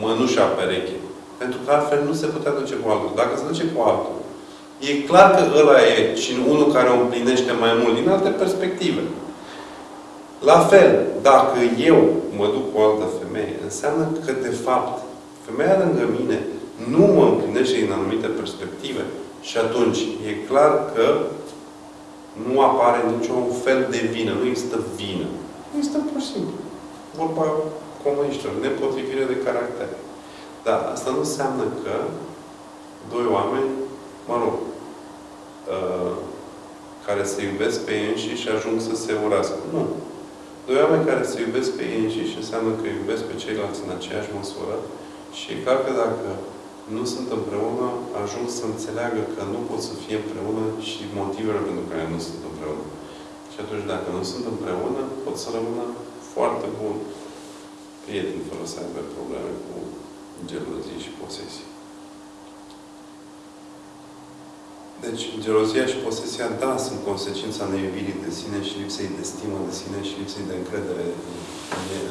mănușa pereche. Pentru că altfel nu se putea duce cu altul. Dacă se duce cu altul, e clar că ăla e și unul care o împlinește mai mult din alte perspective. La fel, dacă eu mă duc cu o altă femeie, înseamnă că, de fapt, femeia lângă mine nu mă împlinește din anumite perspective. Și atunci, e clar că nu apare niciun fel de vină. Nu există vină. Nu există pur și simplu. Vorba comuniștilor. Nepotrivire de caracter. Dar asta nu înseamnă că doi oameni, mă rog, uh, care se iubesc pe ei înșiși și ajung să se urască. Nu. Doi oameni care se iubesc pe ei înșiși înseamnă că iubesc pe ceilalți în aceeași măsură și e clar că dacă nu sunt împreună, ajung să înțeleagă că nu pot să fie împreună și motivele pentru care nu sunt împreună. Și atunci, dacă nu sunt împreună, pot să rămână foarte bun prieteni fără să aibă probleme cu gelozii și posesii. Deci, gelozia și posesia, da, sunt consecința neiubirii de sine și lipsei de stimă de sine și lipsei de încredere în,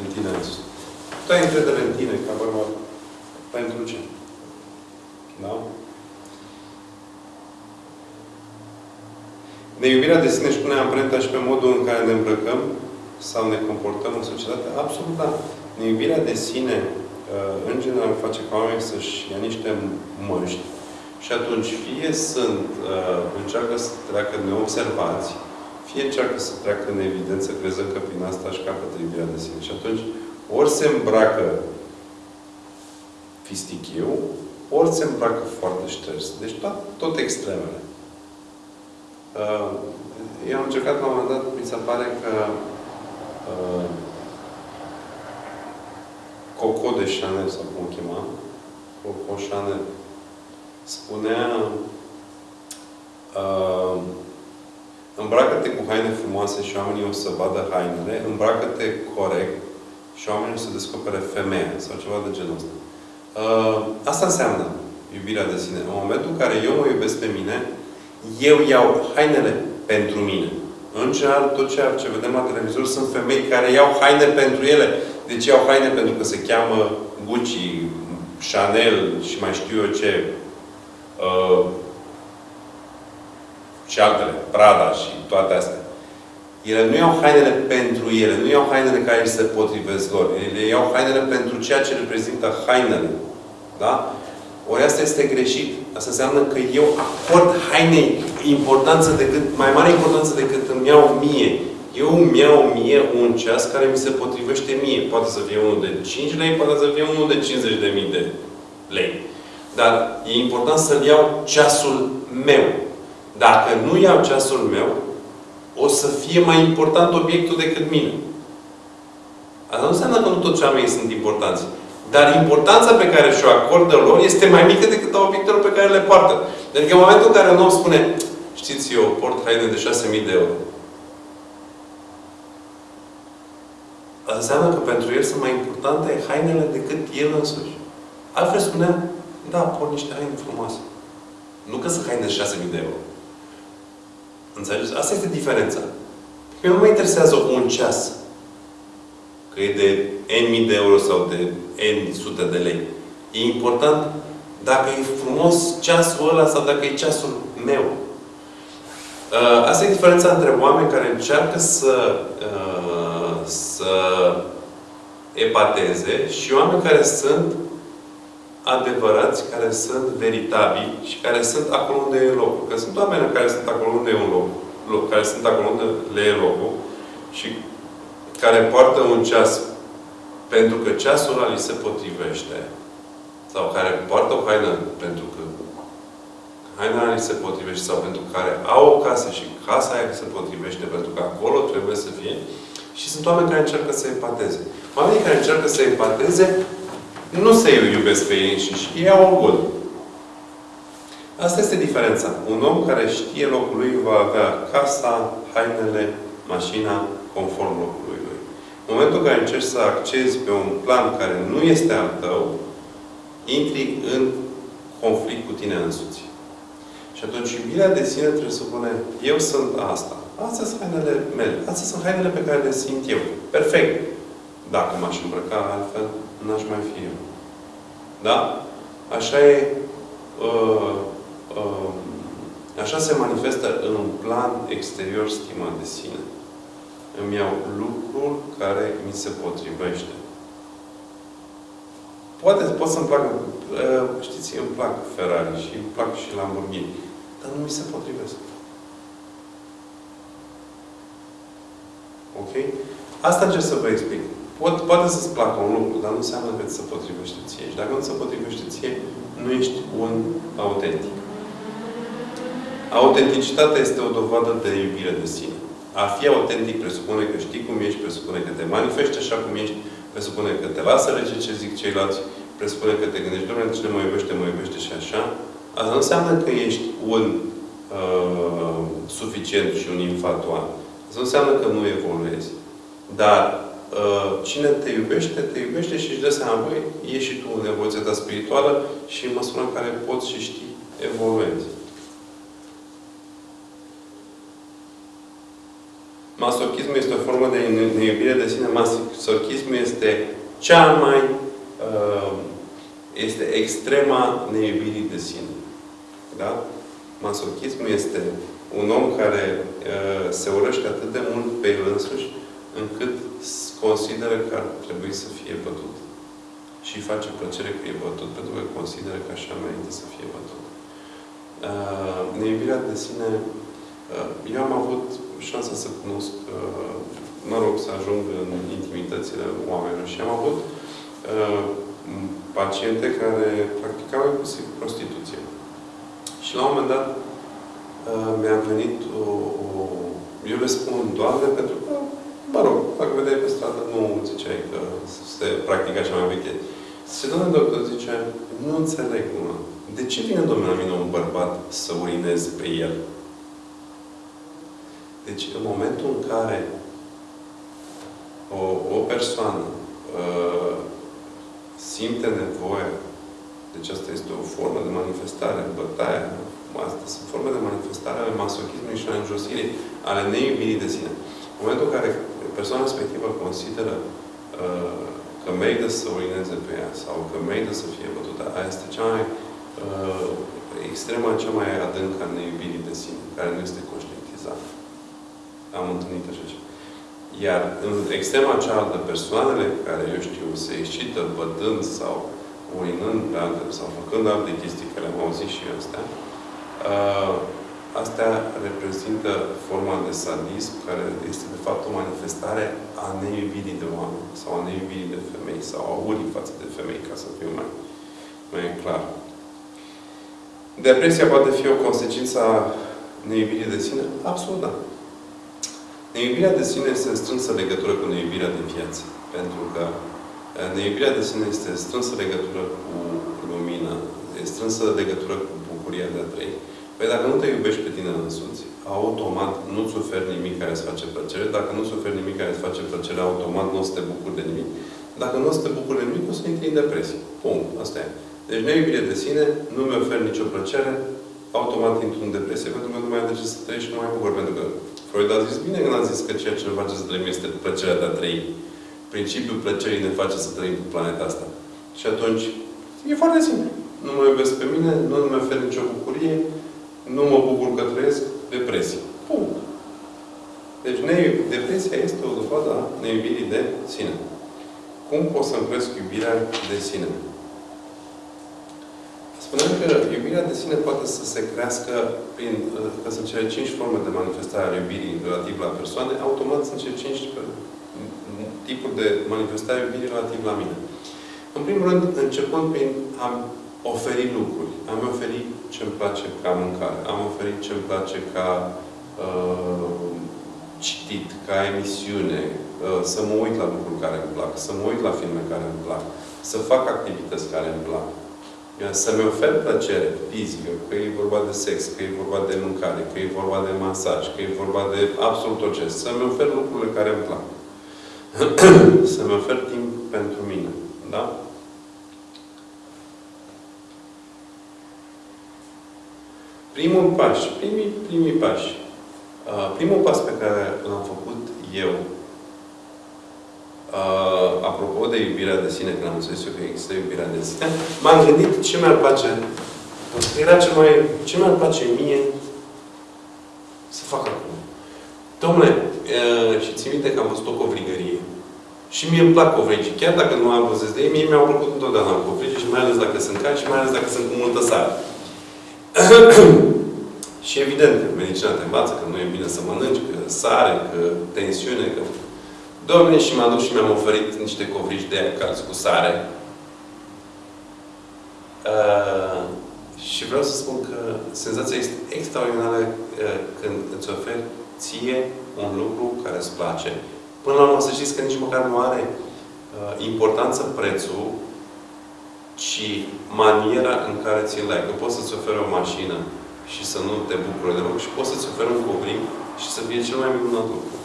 în tine însuți. Tu ai încredere în tine, ca bărbat. Pentru ce? Da? Neiubirea de sine își pune amprenta și pe modul în care ne îmbrăcăm sau ne comportăm în societate? Absolut da. Neiubirea de sine, uh, în general, face ca oamenii să-și ia niște măști și atunci, fie sunt, uh, încearcă să treacă neobservați, fie încearcă să treacă în evidență, crezând că prin asta își capătă iubirea de sine. Și atunci, ori se îmbracă fistichiu, ori se îmbracă foarte șters. Deci tot, tot extremele. Uh, eu am încercat la un moment dat, mi se pare că uh, Coco de Chanel, sau cum o chema, Coco Chanel, spunea uh, îmbracă-te cu haine frumoase și oamenii o să vadă hainele, îmbracă-te corect și oamenii o să descopere femeia sau ceva de genul ăsta. Uh, asta înseamnă iubirea de sine. În momentul în care eu mă iubesc pe mine, eu iau hainele pentru mine. În general, tot ceea ce vedem la televizor sunt femei care iau haine pentru ele. Deci iau haine pentru că se cheamă Gucci, Chanel și mai știu eu ce. Uh, și altele, Prada și toate astea. Ele nu iau hainele pentru ele, nu iau hainele care se potrivesc lor. Ele iau hainele pentru ceea ce reprezintă hainele. Da? Ori asta este greșit. Asta înseamnă că eu acord hainei importanță decât, mai mare importanță decât îmi iau mie. Eu îmi iau mie un ceas care mi se potrivește mie. Poate să fie unul de 5 lei, poate să fie unul de 50.000 de lei. Dar e important să-mi iau ceasul meu. Dacă nu iau ceasul meu, o să fie mai important obiectul decât mine. Asta nu înseamnă că nu toți oamenii sunt importanți. Dar importanța pe care și-o acordă lor este mai mică decât a obiectelor pe care le poartă. Adică în momentul în care un om spune știți, eu port haine de 6.000 de euro. Asta înseamnă că pentru el sunt mai importante hainele decât el însuși. Altfel spunea, da, port niște haine frumoase. Nu că sunt haine de 6.000 de euro. Înțelegeți? Asta este diferența. Pe nu mă interesează un ceas. Că e de N de euro sau de N sute de lei. E important dacă e frumos ceasul ăla sau dacă e ceasul meu. Uh, asta e diferența între oameni care încearcă să, uh, să epateze și oameni care sunt adevărați, care sunt veritabili și care sunt acolo unde e locul. Că sunt oameni care sunt acolo unde e un loc, loc care sunt acolo unde le e locul și care poartă un ceas pentru că ceasul ăla li se potrivește sau care poartă o haină pentru că haina li se potrivește sau pentru care au o casă și casa aia se potrivește pentru că acolo trebuie să fie și sunt oameni care încearcă să empateze. Oamenii care încearcă să empateze nu se iubesc pe ei înșiși. Ei au orgol. Asta este diferența. Un om care știe locul lui va avea casa, hainele, mașina, conform locului lui. În momentul în care încerci să accezi pe un plan care nu este al tău, intri în conflict cu tine însuți. Și atunci iubirea de sine trebuie să spune, eu sunt asta. Astea sunt hainele mele. Astea sunt hainele pe care le simt eu. Perfect. Dacă m-aș îmbrăca altfel, n-aș mai fi eu. Da? Așa e uh, uh, așa se manifestă în un plan exterior stima de sine. Îmi iau lucrul care mi se potrivește. Poate pot să-mi placă, uh, știți, îmi plac Ferrari și îmi plac și Lamborghini. Dar nu mi se potrivesc. Ok? Asta încerc să vă explic. Pot, poate să-ți placă un lucru, dar nu înseamnă că ți se potrivește ție. Și dacă nu se potrivește ție, nu ești un autentic. Autenticitatea este o dovadă de iubire de sine. A fi autentic presupune că știi cum ești, presupune că te manifesti așa cum ești, presupune că te lasă rege ce zic ceilalți, presupune că te gândești, Doamne, cine mă iubește, mă iubește și așa. Asta nu înseamnă că ești un uh, suficient și un infatuat. Asta nu înseamnă că nu evoluezi. Dar uh, cine te iubește, te iubește și își dă seama, băi, ești și tu în evoluția ta spirituală și în măsura în care poți și știi, evoluezi. Masochismul este o formă de neiubire de sine. Masochismul este cea mai uh, este extrema neiubirii de sine. Da? Masochismul este un om care uh, se urăște atât de mult pe el însuși, încât consideră că ar trebui să fie bătut. Și face plăcere că e bătut, pentru că consideră că așa merită să fie bătut. Uh, neiubirea de sine uh, eu am avut șansa să cunosc, uh, mă rog, să ajung în intimitățile oamenilor și am avut uh, paciente care practicau inclusiv prostituție. Și la un moment dat uh, mi-a venit o, o... Eu le spun doamne pentru că, mă rog, dacă vedeai pe stradă, nu ziceai că se practică așa mai veche. Și domnul doctor zice, nu înțeleg, mă. De ce vine domnul la mine un bărbat să urinez pe el? Deci, în momentul în care o, o persoană uh, simte nevoia, deci asta este o formă de manifestare, bătaia, astea sunt forme de manifestare ale masochismului și ale înjosirii, ale neiubirii de sine. În momentul în care persoana respectivă consideră uh, că merită să urineze pe ea sau că merită să fie bătută, aia este cea mai uh, extrema cea mai adâncă a neiubirii de sine, care nu este conștientizată. Am întâlnit așa ceva. Iar în extrema cealaltă, persoanele care, eu știu, se excită bătând sau urinând pe altele sau făcând alte chestii, care am auzit și eu astea, uh, astea reprezintă forma de sadism care este de fapt o manifestare a neiubirii de oameni sau a neiubirii de femei sau a urii față de femei, ca să fiu mai, mai clar. Depresia poate fi o consecință a neiubirii de sine? Absolut da. Neiubirea de sine este în strânsă legătură cu neiubirea de viață. Pentru că neiubirea de sine este strânsă legătură cu lumina, este strânsă legătură cu bucuria de a trăi. Păi dacă nu te iubești pe tine însuți, automat nu-ți oferi nimic care îți face plăcere. Dacă nu-ți oferi nimic care îți face plăcere, automat nu o să te bucuri de nimic. Dacă nu o să te bucuri de nimic, o să intri în depresie. Punct. Asta e. Deci neiubire de sine, nu mi ofer nicio plăcere, automat intru în depresie, pentru că nu mai am de ce să trăiești și nu mai bucur. Pentru că Freud a zis bine când a zis că ceea ce ne face să trăim este plăcerea de a trăi. Principiul plăcerii ne face să trăim pe planeta asta. Și atunci, e foarte simplu. Nu mă iubesc pe mine, nu mi ofer nicio bucurie, nu mă bucur că trăiesc, depresie. Punct. Deci depresia este o dovadă a neiubirii de sine. Cum pot să-mi cresc iubirea de sine? Spuneam că iubirea de sine poate să se crească prin, că sunt cele cinci forme de manifestare a iubirii relativ la persoane, automat sunt cele cinci tipuri de manifestare a iubirii relativ la mine. În primul rând, începând prin a oferi lucruri. Am oferit ce-mi place ca mâncare. Am oferit ce-mi place ca uh, citit, ca emisiune, uh, să mă uit la lucruri care îmi plac, să mă uit la filme care îmi plac, să fac activități care îmi plac. Să-mi ofer plăcere fizică, că e vorba de sex, că e vorba de mâncare, că e vorba de masaj, că e vorba de absolut orice. Să-mi ofer lucrurile care îmi plac. Să-mi ofer timp pentru mine. Da? Primul pas, primii, primii pași. Uh, primul pas pe care l-am făcut eu, uh, apropo de iubirea de sine, când am înțeles eu că există iubirea de sine, m-am gândit ce mi-ar place, era ce, mai, ce mi-ar place mie să fac acum. Domnule, uh, și țin minte că am văzut o covrigărie. Și mie îmi plac covrigii. Chiar dacă nu am văzut de ei, mie mi-au plăcut întotdeauna covrigii și mai ales dacă sunt cari și mai ales dacă sunt cu multă sare. și evident, medicina te învață că nu e bine să mănânci, că sare, că tensiune, că... Domne, și m-am dus și mi-am oferit niște covrigi de aia calți cu sare. Uh, și vreau să spun că senzația este extraordinară uh, când îți oferi ție un lucru care îți place. Până la urmă să știți că nici măcar nu are uh, importanță prețul, ci maniera în care ți-l dai. Că poți să-ți oferi o mașină și să nu te bucuri deloc și poți să-ți oferi un covrig și să fie cel mai minunat lucru.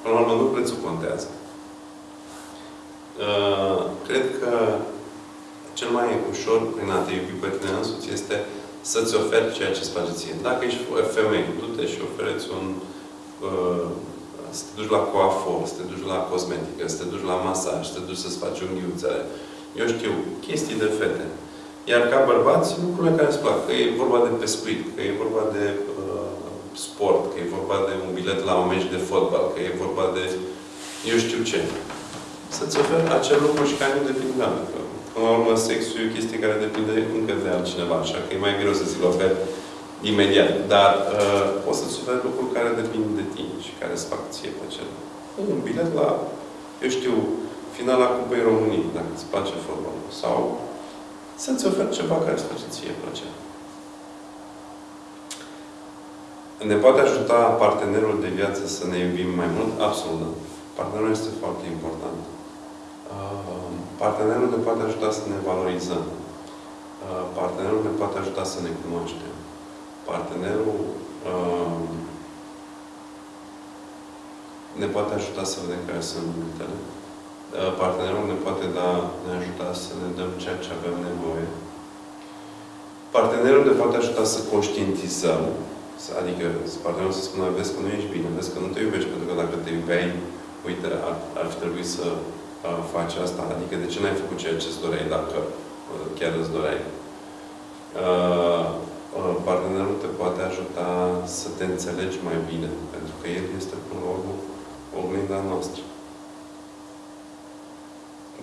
Până la urmă, nu prețul contează. Uh, cred că cel mai ușor prin a te iubi pe tine însuți este să-ți oferi ceea ce îți place ție. Dacă ești femeie, du-te și oferiți un uh, să te duci la coafor, să te duci la cosmetică, să te duci la masaj, să te duci să-ți faci unghiuțele. Eu știu, chestii de fete. Iar ca bărbați, lucrurile care îți plac. Că e vorba de pescuit, că e vorba de uh, sport, că e vorba de un bilet la un meci de fotbal, că e vorba de eu știu ce. Să-ți oferi acel lucru și care nu depinde de altă. Până la urmă, sexul e o chestie care depinde încă de altcineva, așa că e mai greu să ți-l oferi imediat. Dar uh, poți să-ți oferi lucruri care depind de tine și care îți fac ție plăcere. Un bilet la, eu știu, finala Cupei României, dacă îți place fotbalul. Sau să-ți oferi ceva care îți face ție plăcere. Ne poate ajuta partenerul de viață să ne iubim mai mult? Absolut. Da. Partenerul este foarte important. Uh, partenerul ne poate ajuta să ne valorizăm. Uh, partenerul ne poate ajuta să ne cunoaștem. Partenerul uh, ne poate ajuta să vedem care sunt limitele. Partenerul ne poate da, ne ajuta să ne dăm ceea ce avem nevoie. Partenerul ne poate ajuta să conștientizăm, adică partenerul să spună, vezi că nu ești bine, vezi că nu te iubești, pentru că dacă te iubeai, uite, ar, ar fi trebuit să uh, faci asta, adică de ce n-ai făcut ceea ce îți doreai dacă uh, chiar îți doreai. Uh, uh, partenerul te poate ajuta să te înțelegi mai bine, pentru că el este, până la urmă, oglinda noastră.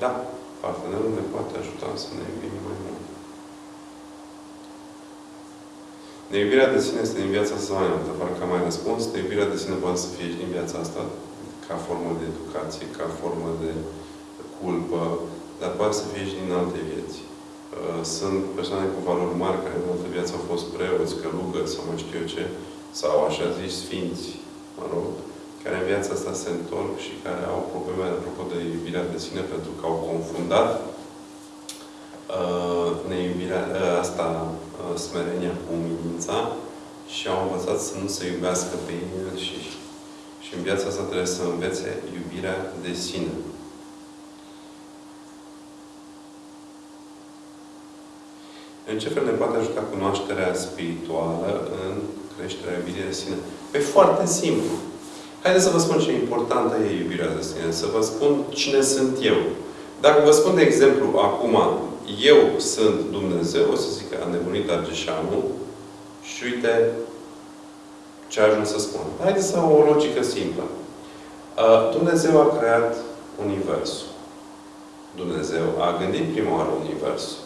Da, partenerul ne poate ajuta să ne iubim mai mult. Neiubirea de sine este din viața asta mai multă, parcă am mai răspuns. Neiubirea de sine poate să fie și din viața asta ca formă de educație, ca formă de culpă, dar poate să fie și din alte vieți. Uh, sunt persoane cu valori mari care în altă viață au fost preoți, călugări sau mai știu eu ce, sau așa zis sfinți, mă rog, care în viața asta se întorc și care au probleme apropo de iubirea de sine pentru că au confundat uh, neiubirea uh, asta, uh, smerenia cu umilința și au învățat să nu se iubească pe ei și, și în viața asta trebuie să învețe iubirea de sine. În ce fel ne poate ajuta cunoașterea spirituală în creșterea iubirii de sine? Pe foarte simplu. Haideți să vă spun ce importantă e iubirea de sine. Să vă spun cine sunt eu. Dacă vă spun, de exemplu, acum, eu sunt Dumnezeu, o să zic că am nebunit Argeșanu și uite ce a ajuns să spun. Haideți să o logică simplă. Dumnezeu a creat Universul. Dumnezeu a gândit prima oară Universul.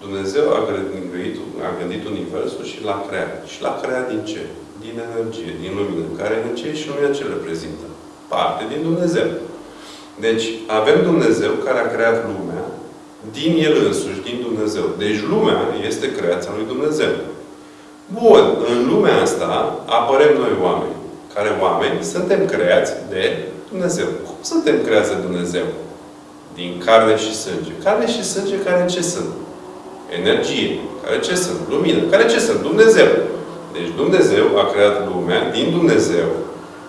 Dumnezeu a gândit, a gândit Universul și l-a creat. Și l-a creat din ce? Din energie, din lumină. Care energie și lumina ce reprezintă? Parte din Dumnezeu. Deci, avem Dumnezeu care a creat lumea din El însuși, din Dumnezeu. Deci, lumea este creația lui Dumnezeu. Bun, în lumea asta apărem noi oameni. Care oameni suntem creați de Dumnezeu. Cum suntem creați de Dumnezeu? Din carne și sânge. Carne și sânge care ce sunt? Energie. Care ce sunt? Lumină. Care ce sunt? Dumnezeu. Deci Dumnezeu a creat lumea din Dumnezeu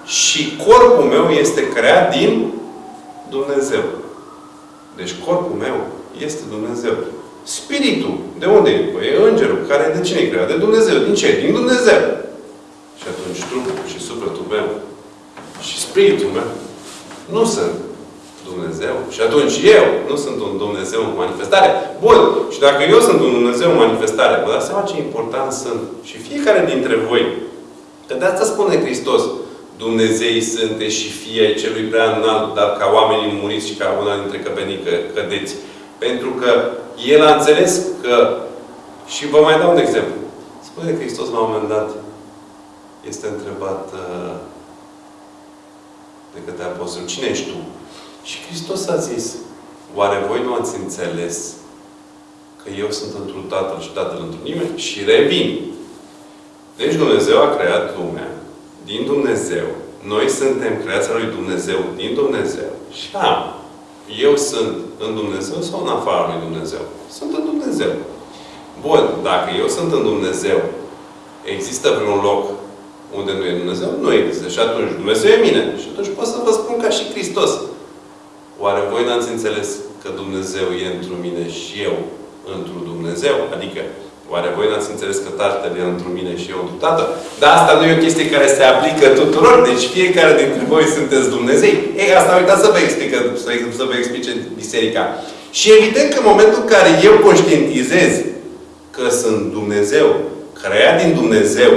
și corpul meu este creat din Dumnezeu. Deci corpul meu este Dumnezeu. Spiritul, de unde e? Păi e îngerul. Care de cine e creat? De Dumnezeu. Din ce? Din Dumnezeu. Și atunci trupul și sufletul meu și spiritul meu nu sunt Dumnezeu. Și atunci eu nu sunt un Dumnezeu în manifestare. Bun. Și dacă eu sunt un Dumnezeu în manifestare, vă dați seama ce important sunt. Și fiecare dintre voi. Că de asta spune Hristos. Dumnezei sunteți și fie celui prea înalt, dar ca oamenii muriți și ca una dintre căpenii că cădeți. Pentru că El a înțeles că și vă mai dau un exemplu. Spune Hristos la un moment dat este întrebat uh, de către apostol, cine ești tu? Și Hristos a zis, oare voi nu ați înțeles că eu sunt într Tatăl și Tatăl într nimeni? Și revin. Deci Dumnezeu a creat lumea din Dumnezeu. Noi suntem creația lui Dumnezeu din Dumnezeu. Și da, eu sunt în Dumnezeu sau în afara lui Dumnezeu? Sunt în Dumnezeu. Bun, dacă eu sunt în Dumnezeu, există vreun loc unde nu e Dumnezeu? Nu există. Și atunci Dumnezeu e mine. Și atunci pot să vă spun ca și Hristos. Oare voi n-ați înțeles că Dumnezeu e într mine și eu într Dumnezeu? Adică, oare voi n-ați înțeles că Tatăl e într mine și eu într Tatăl? Dar asta nu e o chestie care se aplică tuturor. Deci fiecare dintre voi sunteți Dumnezei. Ei, asta uitați să vă explică, să vă explice biserica. Și evident că în momentul în care eu conștientizez că sunt Dumnezeu, creat din Dumnezeu,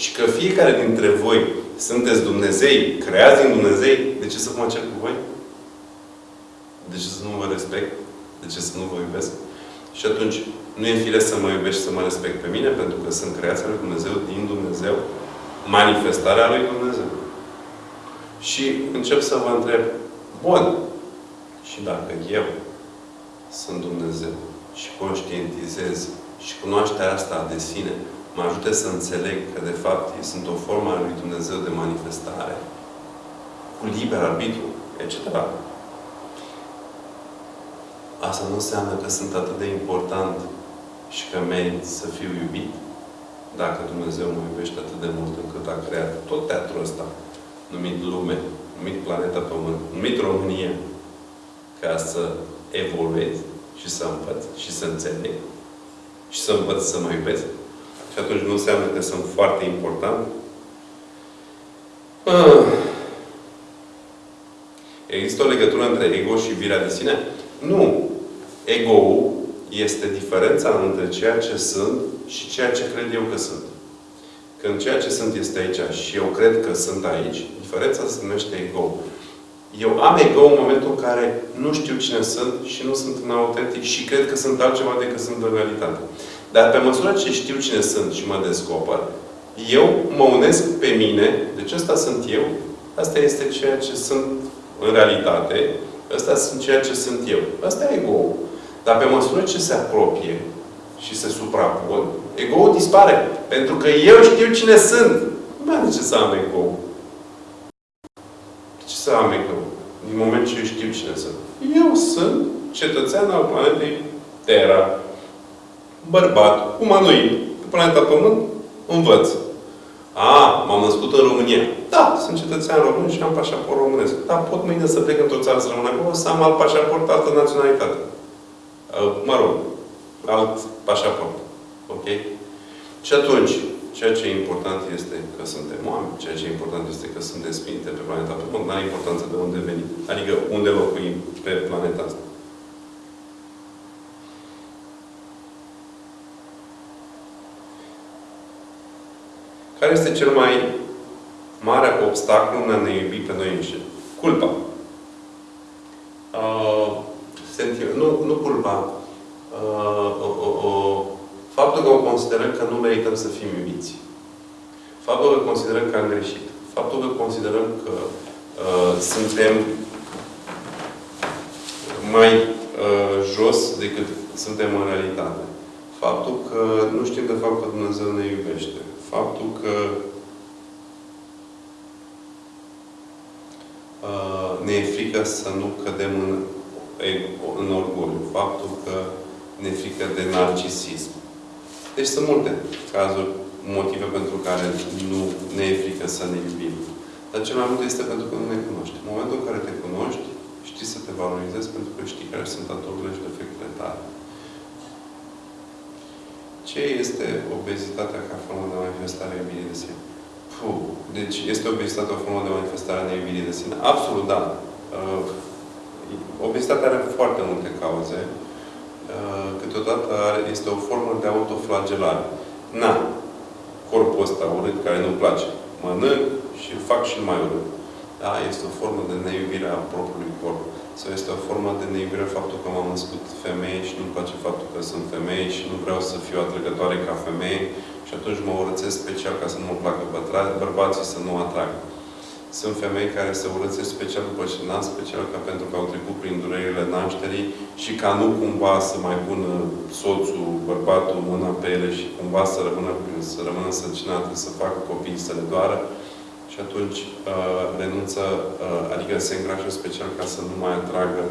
și că fiecare dintre voi sunteți Dumnezei, creați din Dumnezei, de ce să mă cer cu voi? De ce să nu vă respect? De ce să nu vă iubesc? Și atunci, nu e fire să mă iubești și să mă respect pe mine, pentru că sunt creația lui Dumnezeu, din Dumnezeu, manifestarea lui Dumnezeu. Și încep să vă întreb, bun, și dacă eu sunt Dumnezeu și conștientizez și cunoașterea asta de sine mă ajută să înțeleg că, de fapt, sunt o formă a lui Dumnezeu de manifestare, cu liber arbitru, etc. Asta nu înseamnă că sunt atât de important și că merit să fiu iubit, dacă Dumnezeu mă iubește atât de mult încât a creat tot teatrul ăsta, numit lume, numit planeta Pământ, numit România, ca să evoluez și să învăț și să înțeleg și să învăț să mă iubesc. Și atunci nu înseamnă că sunt foarte important. Ah. Există o legătură între ego și iubirea de sine? Nu. Ego-ul este diferența între ceea ce sunt și ceea ce cred eu că sunt. Când ceea ce sunt este aici și eu cred că sunt aici, diferența se numește ego. Eu am ego în momentul în care nu știu cine sunt și nu sunt în autentic și cred că sunt altceva decât sunt în realitate. Dar pe măsură ce știu cine sunt și mă descoper, eu mă unesc pe mine, deci ăsta sunt eu, asta este ceea ce sunt în realitate, ăsta sunt ceea ce sunt eu. Asta e ego Dar pe măsură ce se apropie și se suprapun, ego dispare. Pentru că eu știu cine sunt. Nu mai are ce să am ego Ce să am ego Din moment ce eu știu cine sunt. Eu sunt cetățean al planetei Terra. Bărbat, umanoid. Pe planeta Pământ învăț. A, m-am născut în România. Da, sunt cetățean român și am pașaport românesc. Dar pot mâine să plec într-o țară să rămân acolo, să am alt pașaport, altă naționalitate. Mă rog, alt pașaport. Ok? Și atunci, ceea ce e important este că suntem oameni, ceea ce e important este că suntem sfinte pe planeta Pământ, nu are importanță de unde venim. Adică unde locuim pe planeta asta. Care este cel mai mare obstacol în a ne iubi pe noi înșine? Culpa. Uh, nu, nu culpa. Uh, uh, uh, uh, faptul că o considerăm că nu merităm să fim iubiți. Faptul că considerăm că am greșit. Faptul că considerăm că uh, suntem mai uh, jos decât suntem în realitate. Faptul că nu știm de fapt că Dumnezeu ne iubește faptul că uh, ne e frică să nu cădem în, în orgoliu. Faptul că ne e frică de narcisism. Deci sunt multe cazuri, motive pentru care nu ne e frică să ne iubim. Dar cel mai mult este pentru că nu ne cunoști. În momentul în care te cunoști, știi să te valorizezi pentru că știi care sunt aturile și defectele tale. Ce este obezitatea ca formă de manifestare a iubirii de sine? Puh. Deci, este obezitatea o formă de manifestare a iubirii de sine? Absolut, da. Uh, obezitatea are foarte multe cauze. Uh, câteodată are, este o formă de autoflagelare. Na, corpul ăsta urât care nu-mi place. Mănânc și îl fac și mai urât. Da? Este o formă de neiubire a propriului corp sau este o formă de neiubire faptul că m-am născut femeie și nu-mi place faptul că sunt femeie și nu vreau să fiu atrăgătoare ca femeie și atunci mă urățesc special ca să nu mă placă bărbații să nu atrag. Sunt femei care se urățesc special după ce nasc, special ca pentru că au trecut prin durerile nașterii și ca nu cumva să mai pună soțul, bărbatul, mâna pe ele și cumva să rămână, să rămână săcinată, să facă copii, să le doară și atunci uh, renunță, uh, adică se îngrașă special ca să nu mai atragă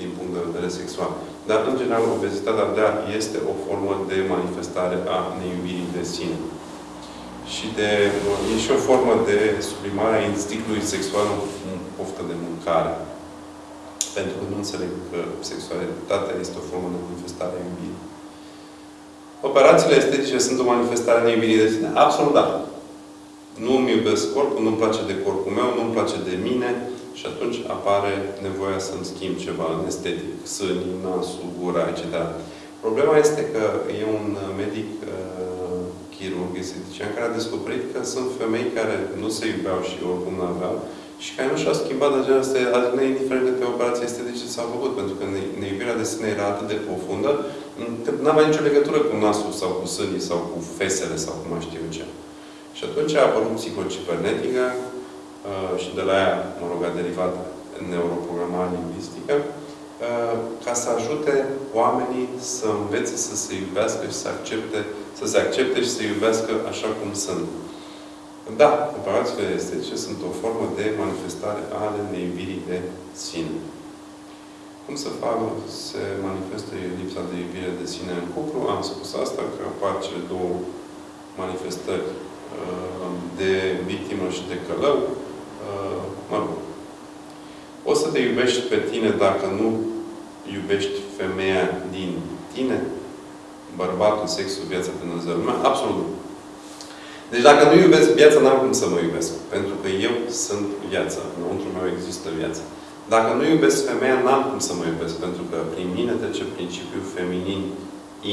din punct de vedere sexual. Dar, în general, obezitatea, da, este o formă de manifestare a neiubirii de sine. Și de, uh, e și o formă de sublimare a instinktului sexual în poftă de mâncare. Pentru că nu înțeleg că sexualitatea este o formă de manifestare a iubirii. Operațiile estetice sunt o manifestare a neiubirii de sine? Absolut da. Nu îmi iubesc corpul, nu-mi place de corpul meu, nu-mi place de mine și atunci apare nevoia să-mi schimb ceva în estetic. Sânii, nasul, gura, etc. Problema este că e un medic uh, chirurg estetician care a descoperit că sunt femei care nu se iubeau și oricum nu aveau și care nu și-au schimbat de genul ăsta, indiferent de pe operație estetice s-au făcut, pentru că neiubirea de sine era atât de profundă, nu avea nicio legătură cu nasul sau cu sânii sau cu fesele sau cu mai știu ce. Și atunci a apărut psihocibernetică uh, și de la ea, mă rog, a derivat neuroprogramare lingvistică, uh, ca să ajute oamenii să învețe să se iubească și să accepte, să se accepte și să iubească așa cum sunt. Da, operațiile estetice sunt o formă de manifestare ale neiubirii de sine. Cum să fac, se manifestă lipsa de iubire de sine în cuplu? Am spus asta, că apar cele două manifestări Uh, de victimă și de călău, uh, mă rog. O să te iubești pe tine dacă nu iubești femeia din tine? Bărbatul, sexul, viața pe Dumnezeu, lumea? Absolut nu. Deci dacă nu iubesc viața, n-am cum să mă iubesc. Pentru că eu sunt viața. Înăuntru meu există viața. Dacă nu iubesc femeia, n-am cum să mă iubesc. Pentru că prin mine trece principiul feminin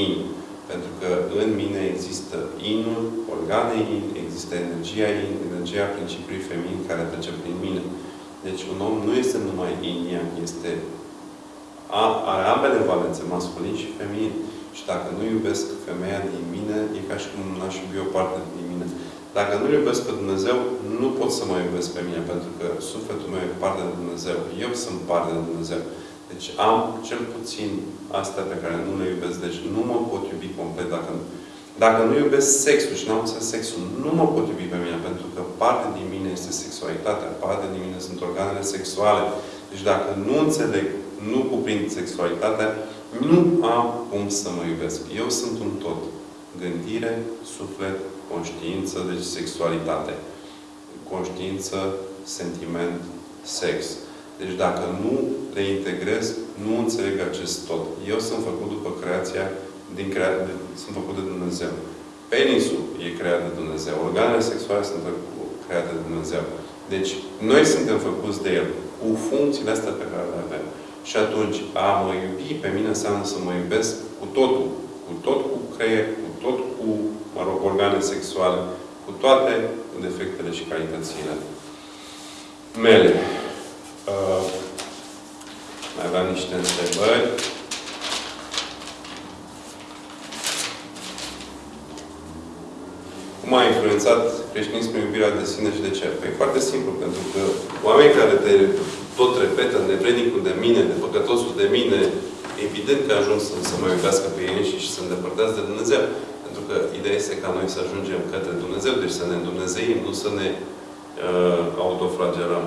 in. Pentru că în mine există inul, organe in, există energia in, energia principiului feminin care trece prin mine. Deci un om nu este numai in, este a, are ambele valențe, masculin și feminin. Și dacă nu iubesc femeia din mine, e ca și cum n-aș iubi o parte din mine. Dacă nu iubesc pe Dumnezeu, nu pot să mă iubesc pe mine, pentru că sufletul meu e parte de Dumnezeu. Eu sunt parte de Dumnezeu. Deci am cel puțin astea pe care nu le iubesc. Deci nu mă pot iubi complet dacă nu. Dacă nu iubesc sexul și nu am înțeles sexul, nu mă pot iubi pe mine, pentru că parte din mine este sexualitatea, parte din mine sunt organele sexuale. Deci dacă nu înțeleg, nu cuprind sexualitatea, nu am cum să mă iubesc. Eu sunt un tot. Gândire, suflet, conștiință, deci sexualitate. Conștiință, sentiment, sex. Deci dacă nu le integrez, nu înțeleg acest tot. Eu sunt făcut după creația, din crea... sunt făcut de Dumnezeu. Penisul e creat de Dumnezeu. Organele sexuale sunt create de Dumnezeu. Deci, noi suntem făcuți de El, cu funcțiile astea pe care le avem. Și atunci, a mă iubi pe mine înseamnă să mă iubesc cu totul. Cu tot cu creier, cu tot cu, mă rog, organe sexuale, cu toate defectele și calitățile mele. Uh, mai aveam niște întrebări. Cum a influențat creștinismul iubirea de sine și de ce? Păi foarte simplu, pentru că oamenii care te tot repetă nevrednicul de mine, de păcătosul de mine, evident că ajung să, să mă iubească pe ei și, și să îndepărtează de Dumnezeu. Pentru că ideea este ca noi să ajungem către Dumnezeu, deci să ne îndumnezeim, nu să ne uh, autoflagelăm.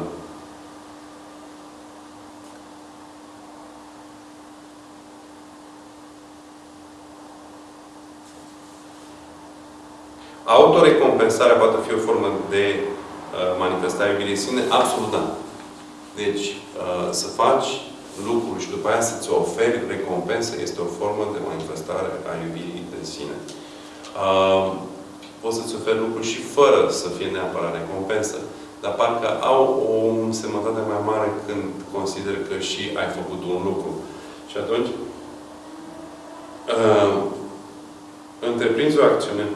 Autorecompensarea poate fi o formă de uh, manifestare iubirii sine? Absolut da. Deci, uh, să faci lucruri și după aia să-ți oferi recompensă este o formă de manifestare a iubirii de sine. Uh, poți să-ți oferi lucruri și fără să fie neapărat recompensă. Dar parcă au o semnătate mai mare când consider că și ai făcut un lucru. Și atunci, uh, întreprinzi o acțiune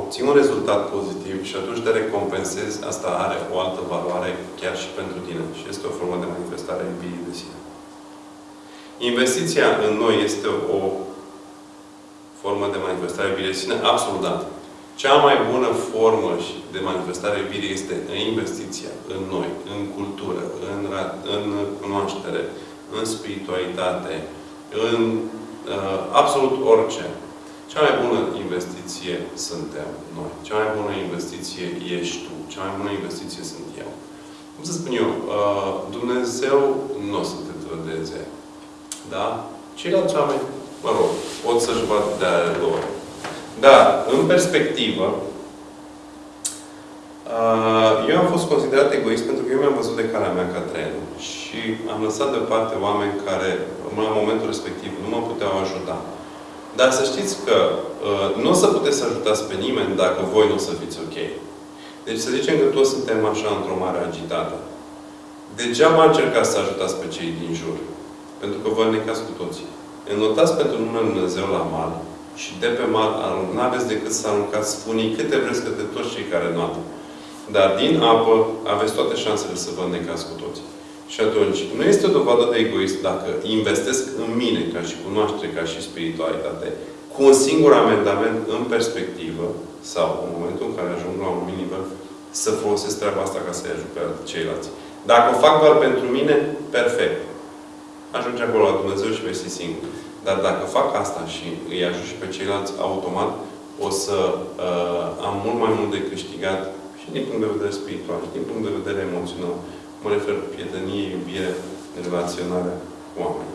obții un rezultat pozitiv și atunci te recompensezi, asta are o altă valoare chiar și pentru tine. Și este o formă de manifestare a iubirii de sine. Investiția în noi este o formă de manifestare a iubirii de sine? Absolut da. Cea mai bună formă de manifestare a iubirii este în investiția în noi, în cultură, în, în cunoaștere, în spiritualitate, în uh, absolut orice. Cea mai bună investiție suntem noi. Cea mai bună investiție ești tu. Cea mai bună investiție sunt eu. Cum să spun eu? Uh, Dumnezeu nu o să te trădeze. Da? Ceilalți oameni, mă rog, pot să-și vadă de ale lor. Dar, în perspectivă, uh, eu am fost considerat egoist pentru că eu mi-am văzut de calea mea ca tren. Și am lăsat deoparte oameni care, în momentul respectiv, nu mă puteau ajuta. Dar să știți că uh, nu o să puteți să ajutați pe nimeni dacă voi nu o să fiți ok. Deci să zicem că toți suntem așa într-o mare agitată. Degeaba încercați să ajutați pe cei din jur. Pentru că vă necați cu toții. Înotați pentru numele Dumnezeu la mal și de pe mal nu aveți decât să aruncați spunii câte vreți către toți cei care nu Dar din apă aveți toate șansele să vă necați cu toții. Și atunci, nu este o dovadă de egoist dacă investesc în mine, ca și cunoaștere, ca și spiritualitate, cu un singur amendament în perspectivă, sau în momentul în care ajung la un anumit nivel, să folosesc treaba asta ca să-i ajut pe ceilalți. Dacă o fac doar pentru mine, perfect. Ajunge acolo la Dumnezeu și vei fi singur. Dar dacă fac asta și îi ajut și pe ceilalți automat, o să uh, am mult mai mult de câștigat și din punct de vedere spiritual, și din punct de vedere emoțional, Mă refer prietenie, iubire, relaționare cu oameni.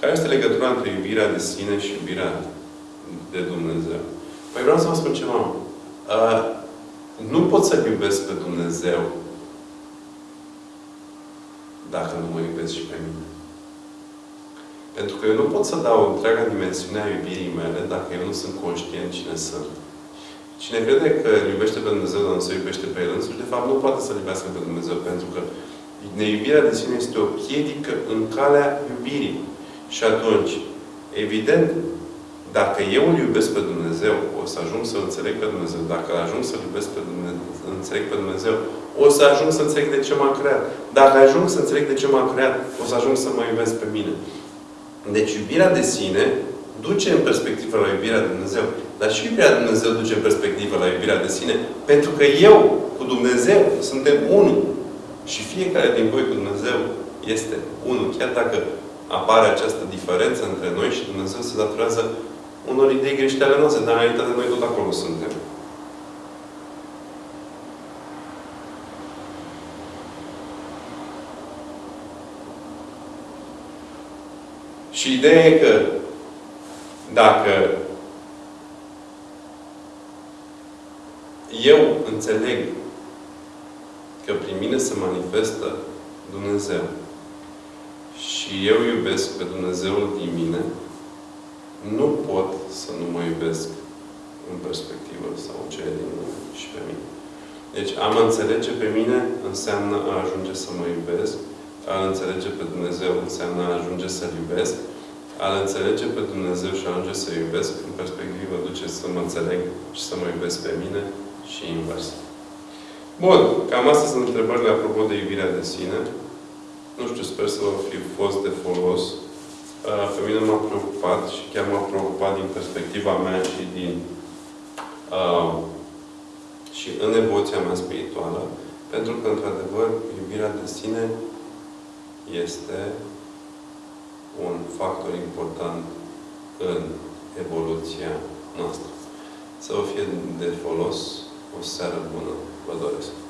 Care este legătura între iubirea de sine și iubirea de Dumnezeu? Păi vreau să vă spun ceva. Uh, nu pot să iubesc pe Dumnezeu dacă nu mă iubesc și pe mine. Pentru că eu nu pot să dau întreaga dimensiune a iubirii mele dacă eu nu sunt conștient cine sunt. Cine crede că îl iubește pe Dumnezeu, dar nu se iubește pe el însuși, de fapt nu poate să-L iubească pe Dumnezeu, pentru că neiubirea de sine este o piedică în calea iubirii. Și atunci, evident, dacă eu îl iubesc pe Dumnezeu, o să ajung să înțeleg pe Dumnezeu. Dacă ajung să-L iubesc pe Dumnezeu, înțeleg pe Dumnezeu, o să ajung să înțeleg de ce m-a creat. Dacă ajung să înțeleg de ce m-a creat, o să ajung să mă iubesc pe mine. Deci iubirea de sine duce în perspectivă la iubirea de Dumnezeu. Dar și iubirea de Dumnezeu duce în perspectivă la iubirea de sine. Pentru că eu, cu Dumnezeu, suntem unul. Și fiecare din voi cu Dumnezeu este unul. Chiar dacă apare această diferență între noi și Dumnezeu se datorează unor idei greșite ale noastre, dar în realitate noi tot acolo suntem. Și ideea e că dacă eu înțeleg că prin mine se manifestă Dumnezeu și eu iubesc pe Dumnezeul din mine, nu pot să nu mă iubesc în perspectivă sau cele din mine și pe mine. Deci, a mă înțelege pe mine înseamnă a ajunge să mă iubesc, a înțelege pe Dumnezeu înseamnă a ajunge să-L iubesc, a înțelege pe Dumnezeu și a ajunge să iubesc, în perspectivă duce să mă înțeleg și să mă iubesc pe mine și invers. Bun, cam astea sunt întrebările apropo de iubirea de sine. Nu știu, sper să vă fi fost de folos. Pe mine m-a preocupat și chiar m-a preocupat din perspectiva mea și din uh, și în evoluția mea spirituală, pentru că, într-adevăr, iubirea de sine este un factor important în evoluția noastră. Să vă fie de folos, o seară bună vă doresc!